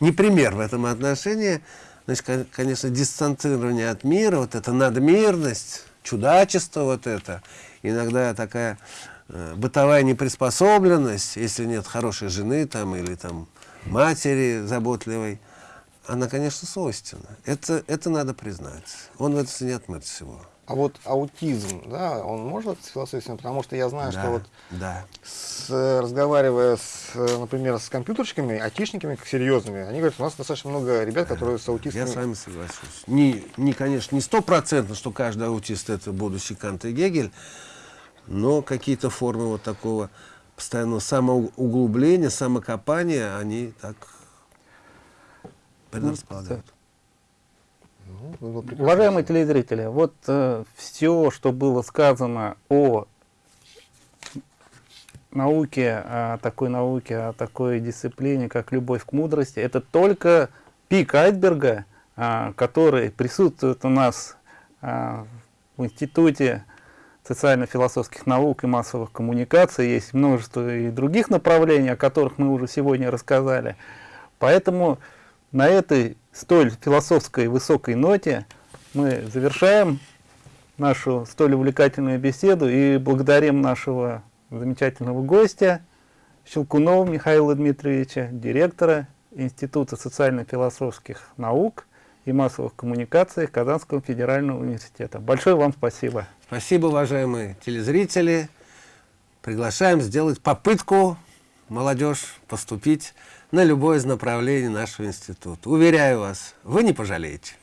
не пример в этом отношении, значит, кон- конечно, дистанцирование от мира, вот эта надмирность, чудачество вот это, иногда такая э, бытовая неприспособленность, если нет хорошей жены там или там матери заботливой, она, конечно, свойственна. Это, это надо признать. Он в этом не отмыт всего. А вот аутизм, да, он может с философией, потому что я знаю, да, что вот да. с, э, разговаривая, с, э, например, с компьютерщиками, айтишниками как серьезными, они говорят, у нас достаточно много ребят, которые с аутистами... Я с вами соглашусь. Не, не, конечно, не стопроцентно, что каждый аутист это будущий Кант и Гегель, но какие-то формы вот такого постоянного самоуглубления, самокопания, они так предрасполагают. Уважаемые телезрители, вот все, что было сказано о науке, о такой науке, о такой дисциплине, как любовь к мудрости, это только пик айсберга, а, который присутствует у нас а, в Институте социально-философских наук и массовых коммуникаций. Есть множество и других направлений, о которых мы уже сегодня рассказали. Поэтому на этой столь философской высокой ноте мы завершаем нашу столь увлекательную беседу и благодарим нашего замечательного гостя Щелкунова Михаила Дмитриевича, директора Института социально-философских наук и массовых коммуникаций Казанского федерального университета. Большое вам спасибо. Спасибо, уважаемые телезрители. Приглашаем сделать попытку молодежь поступить на любое из направлений нашего института. Уверяю вас, вы не пожалеете.